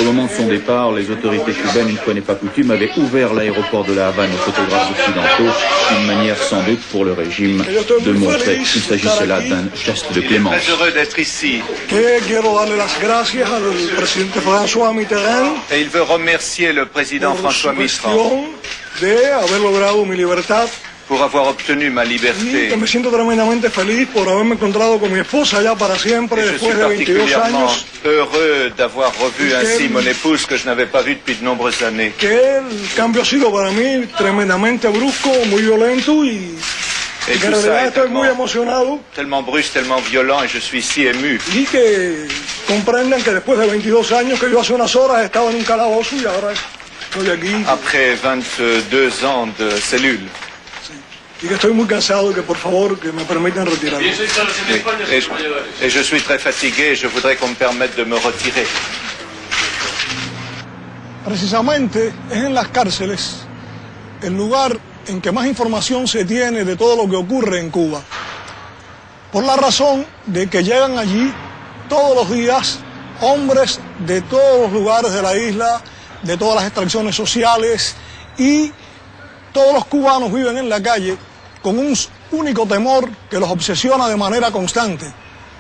Au moment de son départ, les autorités cubaines, une fois n'est pas coutume, avaient ouvert l'aéroport de la Havane aux photographes occidentaux, une manière sans doute pour le régime de montrer qu'il s'agissait là d'un geste de clémence. heureux d'être ici et il veut remercier le président François Mitterrand gestión de haber logrado mi libertad pour avoir obtenu ma liberté. me siento tremendamente feliz por haberme encontrado con mi esposa ya para siempre Et je suis después de 22 particulièrement años heureux d'avoir revu ainsi mon épouse que je n'avais pas vue depuis de nombreuses années. que el cambio ha sido para mí tremendamente brusco, muy violento y, Et tout ça est tellement, brusque, tellement violent et je suis si ému. y que comprendan que después de 22 años que yo hace unas horas estaba en un calabozo y ahora estoy aquí Après 22 ans de cellule. Y que estoy muy cansado que por favor que me permitan retirarme. Et, et je, et je suis très fatigué et je voudrais qu'on me permette de me retirer. Precisamente es en las cárceles el lugar en que más información se tiene de todo lo que ocurre en Cuba. Por la razón de que llegan allí todos los días hombres de todos los lugares de la isla, de todas las extracciones sociales y todos los cubanos viven en la calle con un único temor que los obsesiona de manera constante,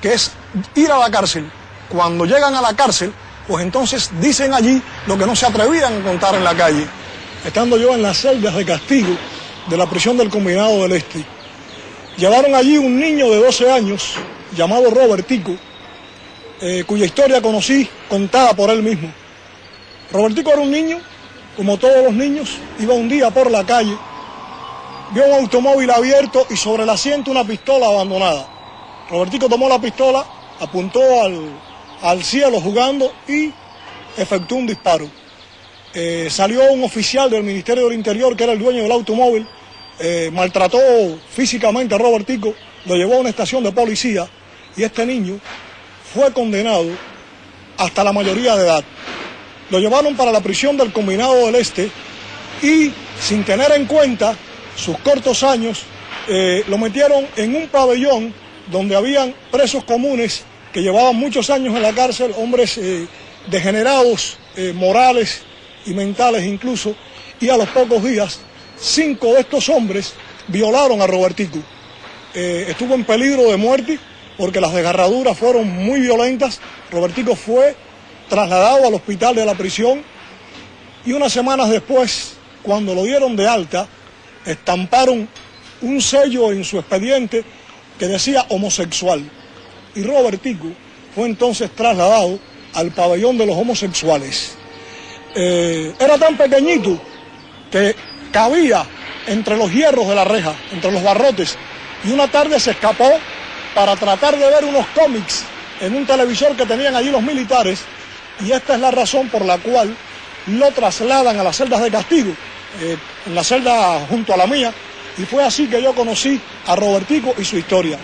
que es ir a la cárcel. Cuando llegan a la cárcel, pues entonces dicen allí lo que no se atrevían a contar en la calle. Estando yo en las celdas de castigo de la prisión del Combinado del Este, llevaron allí un niño de 12 años llamado Robertico, eh, cuya historia conocí contada por él mismo. Robertico era un niño, como todos los niños, iba un día por la calle, vio un automóvil abierto y sobre el asiento una pistola abandonada. Robertico tomó la pistola, apuntó al, cielo jugando y efectuó un disparo. Eh, salió un oficial del Ministerio del Interior, que era el dueño del automóvil, eh, maltrató físicamente a Robertico, lo llevó a una estación de policía y este niño fue condenado hasta la mayoría de edad. Lo llevaron para la prisión del Combinado del Este y sin tener en cuenta sus cortos años, eh, lo metieron en un pabellón donde habían presos comunes que llevaban muchos años en la cárcel, hombres eh, degenerados, eh, morales y mentales incluso, y a los pocos días, cinco de estos hombres violaron a Robertico. estuvo en peligro de muerte porque las desgarraduras fueron muy violentas. Robertico fue trasladado al hospital de la prisión y unas semanas después, cuando lo dieron de alta, estamparon un sello en su expediente que decía homosexual. Y Robertico fue entonces trasladado al pabellón de los homosexuales. Eh, era tan pequeñito que cabía entre los hierros de la reja, entre los barrotes, y una tarde se escapó para tratar de ver unos cómics en un televisor que tenían allí los militares, y esta es la razón por la cual lo trasladan a las celdas de castigo, eh, en la celda junto a la mía, y fue así que yo conocí a Robertico y su historia.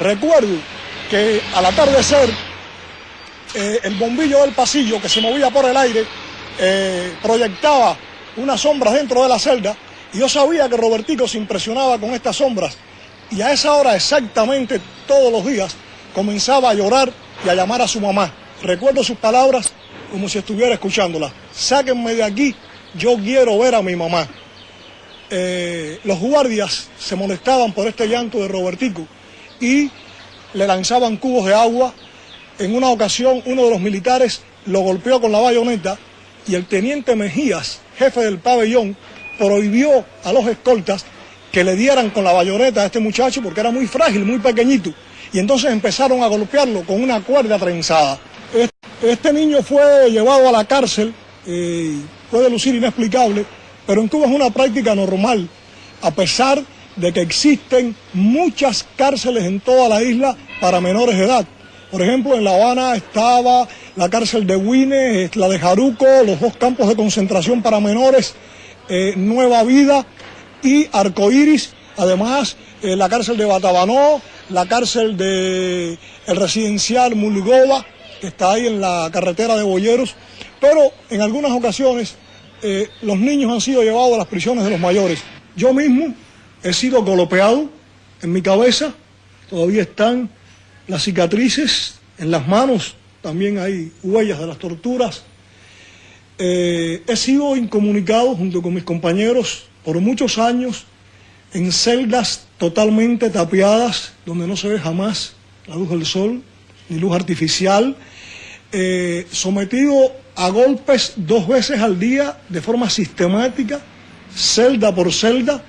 Recuerdo que al atardecer, eh, el bombillo del pasillo que se movía por el aire eh, proyectaba unas sombras dentro de la celda, y yo sabía que Robertico se impresionaba con estas sombras, y a esa hora exactamente todos los días comenzaba a llorar y a llamar a su mamá. Recuerdo sus palabras como si estuviera escuchándolas. Sáquenme de aquí, yo quiero ver a mi mamá. Eh, los guardias se molestaban por este llanto de Robertico y le lanzaban cubos de agua. En una ocasión uno de los militares lo golpeó con la bayoneta y el teniente Mejías, jefe del pabellón, prohibió a los escoltas que le dieran con la bayoneta a este muchacho porque era muy frágil, muy pequeñito. Y entonces empezaron a golpearlo con una cuerda trenzada. Este niño fue llevado a la cárcel, eh, puede lucir inexplicable, pero en Cuba es una práctica normal, a pesar de que existen muchas cárceles en toda la isla para menores de edad. Por ejemplo, en La Habana estaba la cárcel de Huines, la de Jaruco, los dos campos de concentración para menores, eh, Nueva Vida y Arcoíris. Además, eh, la cárcel de Batabanó, la cárcel de el residencial Mulgova, que está ahí en la carretera de Boyeros, pero en algunas ocasiones eh, los niños han sido llevados a las prisiones de los mayores. Yo mismo he sido golpeado en mi cabeza, todavía están las cicatrices en las manos, también hay huellas de las torturas. Eh, he sido incomunicado junto con mis compañeros por muchos años en celdas totalmente tapiadas, donde no se ve jamás la luz del sol, ni luz artificial, eh, sometido a golpes dos veces al día de forma sistemática, celda por celda,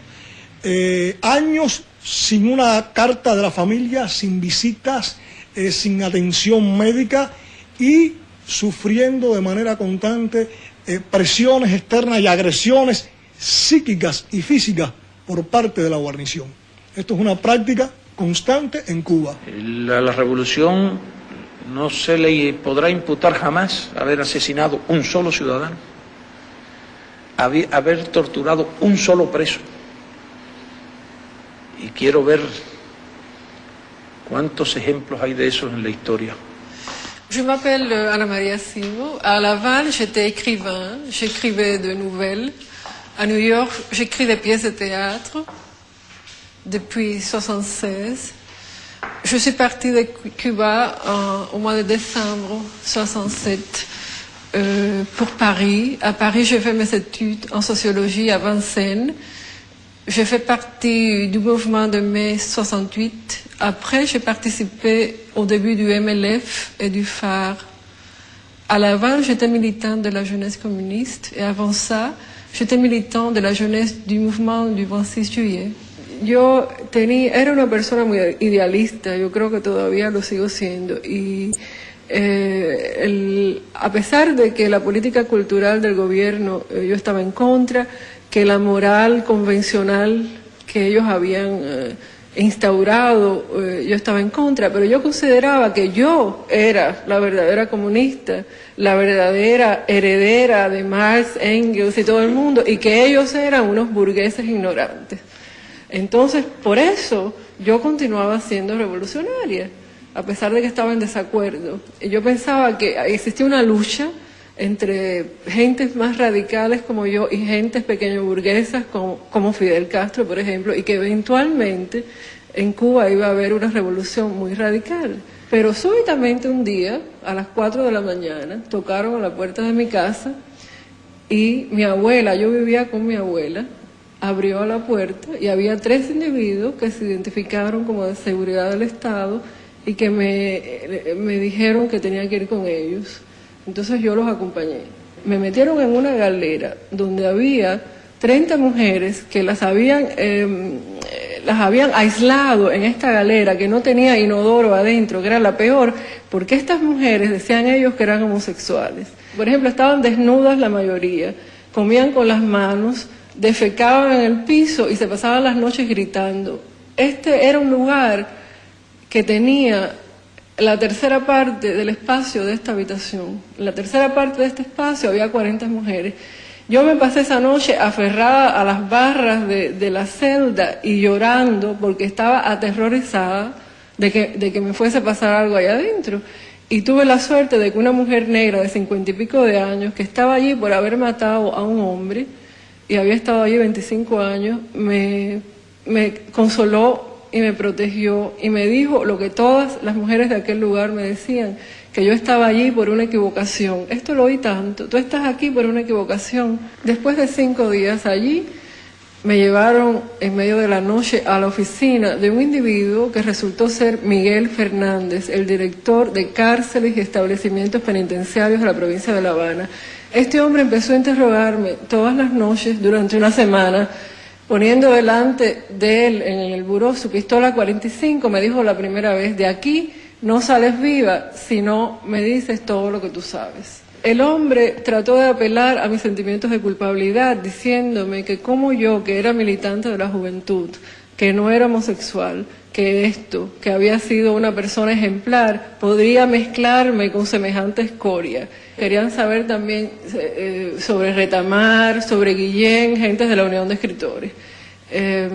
eh, años sin una carta de la familia, sin visitas, eh, sin atención médica y sufriendo de manera constante presiones externas y agresiones psíquicas y físicas por parte de la guarnición. Esto es una práctica constante en Cuba. La, revolución no se le podrá imputar jamás haber asesinado un solo ciudadano, haber torturado un solo preso. Y quiero ver cuántos ejemplos hay de eso en la historia. Je m'appelle Anna Maria Simo. À Laval, j'étais écrivain, j'écrivais de nouvelles. À New York, j'écris des pièces de théâtre depuis 1976. Je suis partie de Cuba au mois de décembre 67 euh, pour Paris. À Paris, j'ai fait mes études en sociologie à Vincennes. J'ai fait partie du mouvement de mai 68. Après, j'ai participé au début du MLF et du phare. À Laval, j'étais militante de la jeunesse communiste et avant ça, j'étais militant de la jeunesse du mouvement du 26 juillet. Yo tenía, era una persona muy idealista, yo creo que todavía lo sigo siendo. Y eh, a pesar de que la política cultural del gobierno eh, yo estaba en contra, que la moral convencional que ellos habían eh, instaurado eh, yo estaba en contra, pero yo consideraba que yo era la verdadera comunista, la verdadera heredera de Marx, Engels y todo el mundo, y que ellos eran unos burgueses ignorantes. Entonces, por eso yo continuaba siendo revolucionaria, a pesar de que estaba en desacuerdo. Y yo pensaba que existía una lucha entre gentes más radicales como yo y gentes pequeño burguesas como, como Fidel Castro, por ejemplo, y que eventualmente en Cuba iba a haber una revolución muy radical. Pero súbitamente un día, a las 4 de la mañana, tocaron a la puerta de mi casa y mi abuela, yo vivía con mi abuela, abrió la puerta y había tres individuos que se identificaron como de seguridad del Estado y que me, me dijeron que tenía que ir con ellos. Entonces yo los acompañé. Me metieron en una galera donde había 30 mujeres que las habían, eh, las habían aislado en esta galera que no tenía inodoro adentro, que era la peor, porque estas mujeres decían ellos que eran homosexuales. Por ejemplo, estaban desnudas la mayoría, comían con las manos, defecaban en el piso y se pasaban las noches gritando. Este era un lugar que tenía la tercera parte del espacio de esta habitación. La tercera parte de este espacio había 40 mujeres. Yo me pasé esa noche aferrada a las barras de, de la celda y llorando porque estaba aterrorizada de que, de que me fuese a pasar algo allá adentro. Y tuve la suerte de que una mujer negra de cincuenta y pico de años, que estaba allí por haber matado a un hombre, y había estado allí 25 años, me, me consoló y me protegió y me dijo lo que todas las mujeres de aquel lugar me decían, que yo estaba allí por una equivocación. Esto lo oí tanto, tú estás aquí por una equivocación. Después de cinco días allí, me llevaron en medio de la noche a la oficina de un individuo que resultó ser Miguel Fernández, el director de cárceles y establecimientos penitenciarios de la provincia de La Habana. Este hombre empezó a interrogarme todas las noches durante una semana, poniendo delante de él en el buró su pistola 45, me dijo la primera vez, de aquí no sales viva si no me dices todo lo que tú sabes. El hombre trató de apelar a mis sentimientos de culpabilidad, diciéndome que como yo, que era militante de la juventud, que no era homosexual, que esto, que había sido una persona ejemplar, podría mezclarme con semejante escoria. Querían saber también eh, sobre Retamar, sobre Guillén, gentes de la Unión de Escritores. Eh,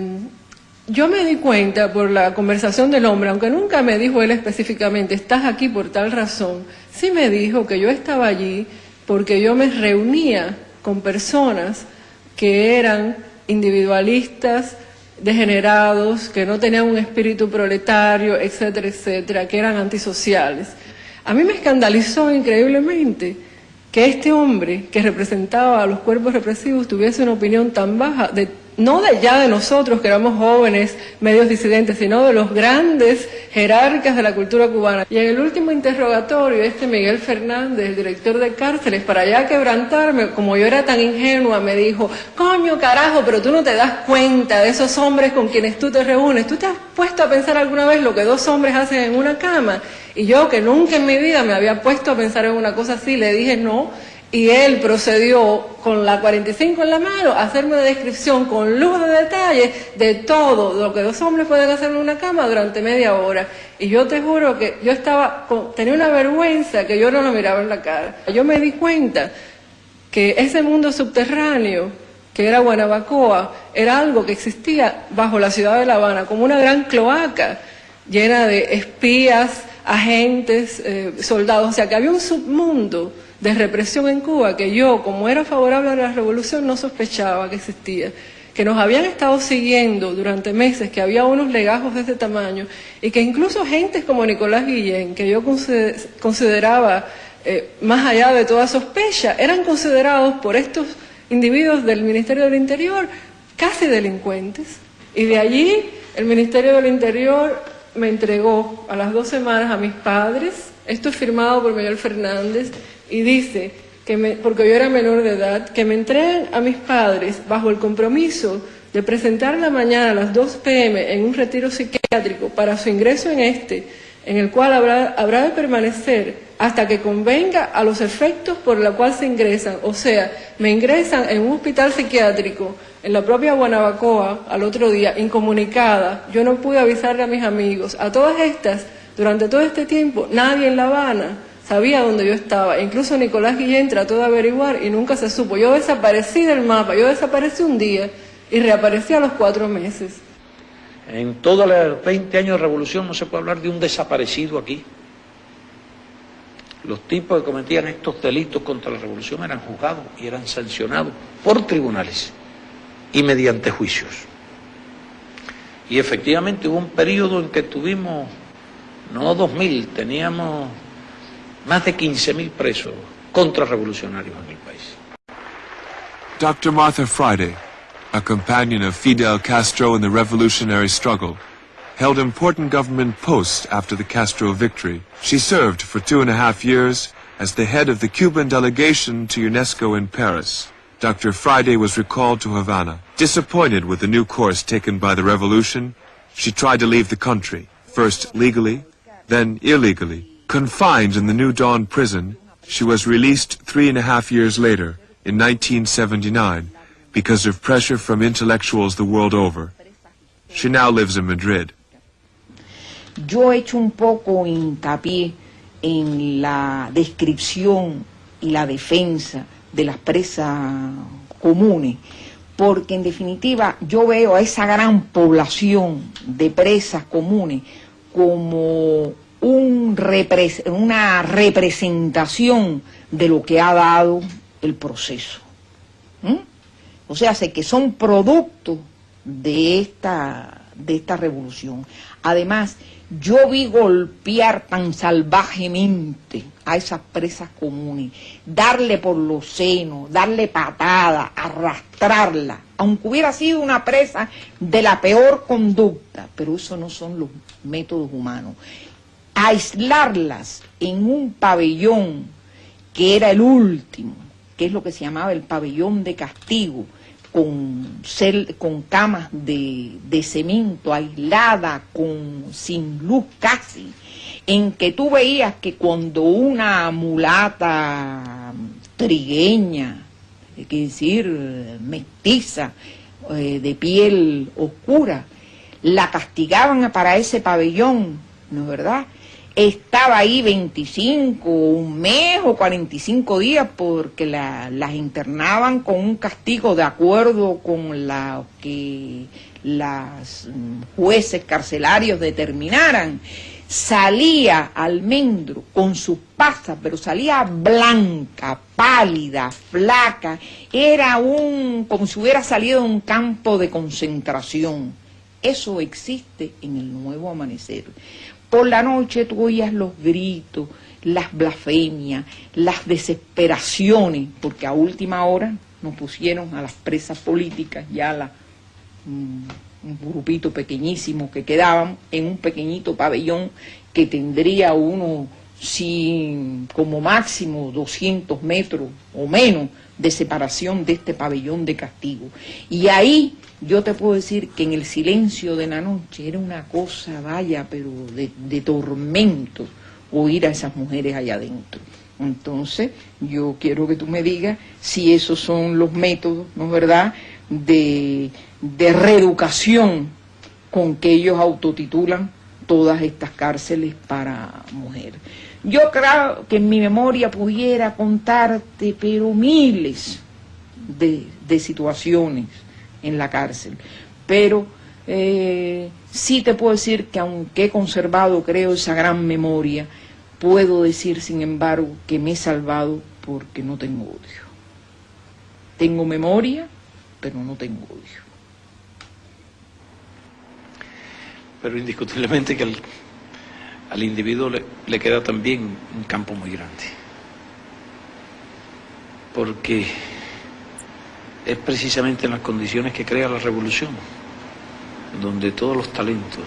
yo me di cuenta por la conversación del hombre, aunque nunca me dijo él específicamente, estás aquí por tal razón, sí me dijo que yo estaba allí porque yo me reunía con personas que eran individualistas, degenerados, que no tenían un espíritu proletario, etcétera, etcétera, que eran antisociales. A mí me escandalizó increíblemente que este hombre que representaba a los cuerpos represivos tuviese una opinión tan baja de no de ya de nosotros que éramos jóvenes, medios disidentes, sino de los grandes jerarcas de la cultura cubana. Y en el último interrogatorio, este Miguel Fernández, el director de cárceles, para ya quebrantarme, como yo era tan ingenua, me dijo, coño carajo, pero tú no te das cuenta de esos hombres con quienes tú te reúnes. ¿Tú te has puesto a pensar alguna vez lo que dos hombres hacen en una cama? Y yo, que nunca en mi vida me había puesto a pensar en una cosa así, le dije no, y él procedió con la 45 en la mano a hacerme una descripción con luz de detalle de todo lo que dos hombres pueden hacer en una cama durante media hora. Y yo te juro que yo estaba, con- tenía una vergüenza que yo no lo miraba en la cara. Yo me di cuenta que ese mundo subterráneo que era Guanabacoa, era algo que existía bajo la ciudad de La Habana, como una gran cloaca llena de espías, agentes, eh, soldados, o sea que había un submundo de represión en Cuba que yo, como era favorable a la revolución, no sospechaba que existía, que nos habían estado siguiendo durante meses, que había unos legajos de ese tamaño y que incluso gentes como Nicolás Guillén, que yo consider- consideraba eh, más allá de toda sospecha, eran considerados por estos individuos del Ministerio del Interior casi delincuentes. Y de allí el Ministerio del Interior me entregó a las dos semanas a mis padres, esto es firmado por Miguel Fernández, y dice, que me, porque yo era menor de edad, que me entreguen a mis padres bajo el compromiso de presentar la mañana a las 2 pm en un retiro psiquiátrico para su ingreso en este, en el cual habrá, habrá de permanecer hasta que convenga a los efectos por los cuales se ingresan. O sea, me ingresan en un hospital psiquiátrico en la propia Guanabacoa al otro día, incomunicada. Yo no pude avisarle a mis amigos. A todas estas, durante todo este tiempo, nadie en La Habana sabía dónde yo estaba. Incluso Nicolás Guillén trató de averiguar y nunca se supo. Yo desaparecí del mapa, yo desaparecí un día y reaparecí a los cuatro meses. En todos los 20 años de revolución no se puede hablar de un desaparecido aquí. Los tipos que cometían estos delitos contra la revolución eran juzgados y eran sancionados por tribunales y mediante juicios. Y efectivamente hubo un periodo en que tuvimos, no 2.000, teníamos más de 15.000 presos contrarrevolucionarios en el país. Dr. Martha Friday, a companion of Fidel Castro in the revolutionary struggle, held important government posts after the Castro victory. She served for two and a half years as the head of the Cuban delegation to UNESCO in Paris. Dr. Friday was recalled to Havana. Disappointed with the new course taken by the revolution, she tried to leave the country, first legally, then illegally. Confined in the New Dawn prison, she was released three and a half years later, in 1979, because of pressure from intellectuals the world over. She now lives in Madrid. Yo he hecho un poco hincapié en la descripción y la defensa de las presas comunes, porque en definitiva yo veo a esa gran población de presas comunes como un una representación de lo que ha dado el proceso. O sea, sé que son producto de esta, de esta revolución. Además, yo vi golpear tan salvajemente a esas presas comunes, darle por los senos, darle patada, arrastrarla, aunque hubiera sido una presa de la peor conducta, pero eso no son los métodos humanos. Aislarlas en un pabellón que era el último, que es lo que se llamaba el pabellón de castigo, con, con camas de, de cemento aislada, con, sin luz casi, en que tú veías que cuando una mulata trigueña, es decir, mestiza, eh, de piel oscura, la castigaban para ese pabellón, ¿no es verdad? Estaba ahí 25, un mes o 45 días porque las internaban con un castigo de acuerdo con la que las jueces carcelarios determinaran. Salía almendro con sus pasas, pero salía blanca, pálida, flaca. Era un, como si hubiera salido de un campo de concentración. Eso existe en el nuevo amanecer. Por la noche tú oías los gritos, las blasfemias, las desesperaciones, porque a última hora nos pusieron a las presas políticas, ya la, un, grupito pequeñísimo que quedaban en un pequeñito pabellón que tendría uno, sin, como máximo 200 metros o menos de separación de este pabellón de castigo. Y ahí yo te puedo decir que en el silencio de la noche era una cosa, vaya, pero de, tormento oír a esas mujeres allá adentro. Entonces, yo quiero que tú me digas si esos son los métodos, ¿no es verdad?, de, de reeducación con que ellos autotitulan todas estas cárceles para mujeres. Yo creo que en mi memoria pudiera contarte, pero miles de, de situaciones en la cárcel. Pero eh, sí te puedo decir que aunque he conservado, creo, esa gran memoria, puedo decir, sin embargo, que me he salvado porque no tengo odio. Tengo memoria, pero no tengo odio. Pero indiscutiblemente que al individuo le, le queda también un campo muy grande. Porque es precisamente en las condiciones que crea la revolución, donde todos los talentos,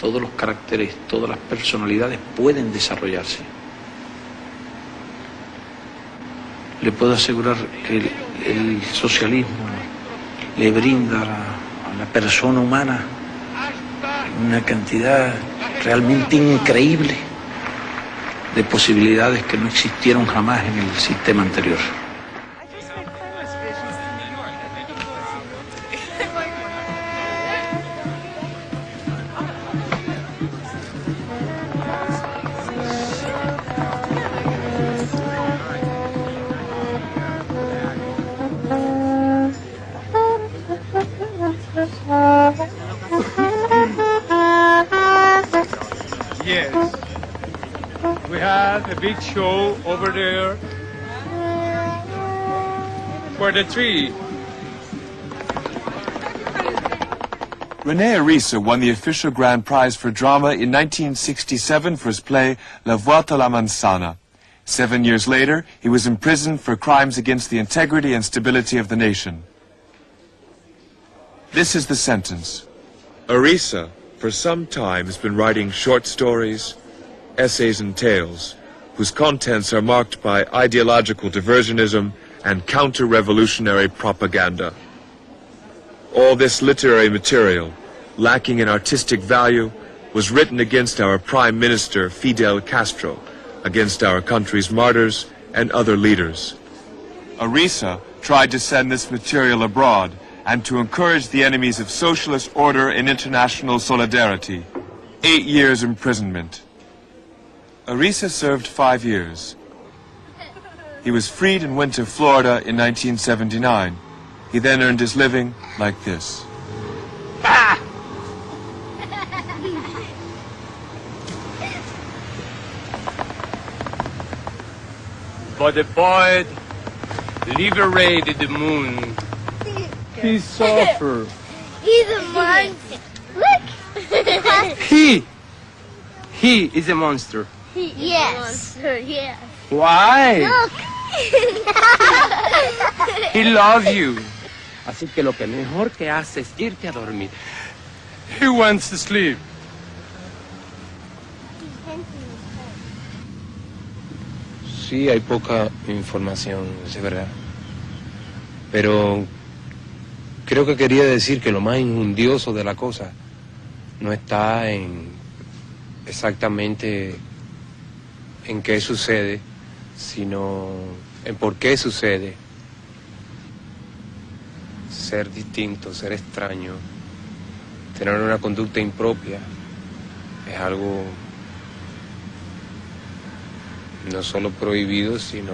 todos los caracteres, todas las personalidades pueden desarrollarse. Le puedo asegurar que el, socialismo le brinda a la persona humana una cantidad realmente increíble de posibilidades que no existieron jamás en el sistema anterior. Show over there for the tree. Rene Arisa won the official grand prize for drama in 1967 for his play La Vuelta la Manzana. Seven years later, he was imprisoned for crimes against the integrity and stability of the nation. This is the sentence. Arisa, for some time, has been writing short stories, essays and tales, whose contents are marked by ideological diversionism and counter-revolutionary propaganda. All this literary material, lacking in artistic value, was written against our Prime Minister Fidel Castro, against our country's martyrs and other leaders. Arisa tried to send this material abroad and to encourage the enemies of socialist order and international solidarity. Eight years imprisonment. Arisa served five years. He was freed and went to Florida in 1979. He then earned his living like this. But the poet liberated the moon. He suffered. He's a monster. Look. He, he is a monster. Yes. Yes. Why? Look. He loves you. Así que lo que mejor que hace es irte a dormir. He wants to sleep. Sí, hay poca información, es verdad. Pero creo que quería decir que lo más injundioso de la cosa no está en exactamente en qué sucede, sino en por qué sucede. Ser distinto, ser extraño, tener una conducta impropia, es algo no solo prohibido, sino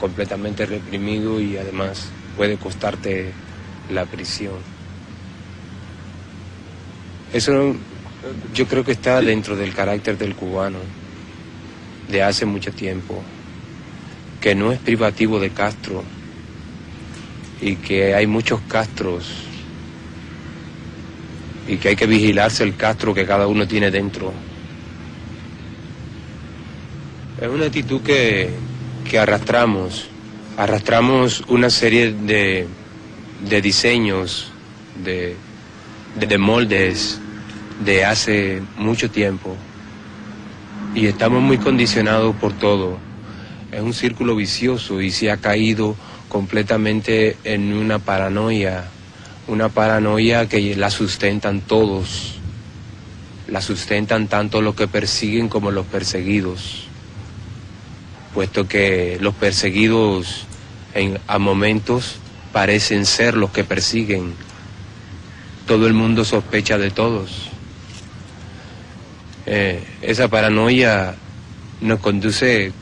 completamente reprimido y además puede costarte la prisión. Eso yo creo que está dentro del carácter del cubano de hace mucho tiempo, que no es privativo de Castro y que hay muchos Castros y que hay que vigilarse el Castro que cada uno tiene dentro. Es una actitud que, que arrastramos, arrastramos una serie de, de diseños, de, de, de moldes de hace mucho tiempo y estamos muy condicionados por todo. Es un círculo vicioso y se ha caído completamente en una paranoia, una paranoia que la sustentan todos, la sustentan tanto los que persiguen como los perseguidos, puesto que los perseguidos en, a momentos parecen ser los que persiguen. Todo el mundo sospecha de todos. Eh, esa paranoia nos conduce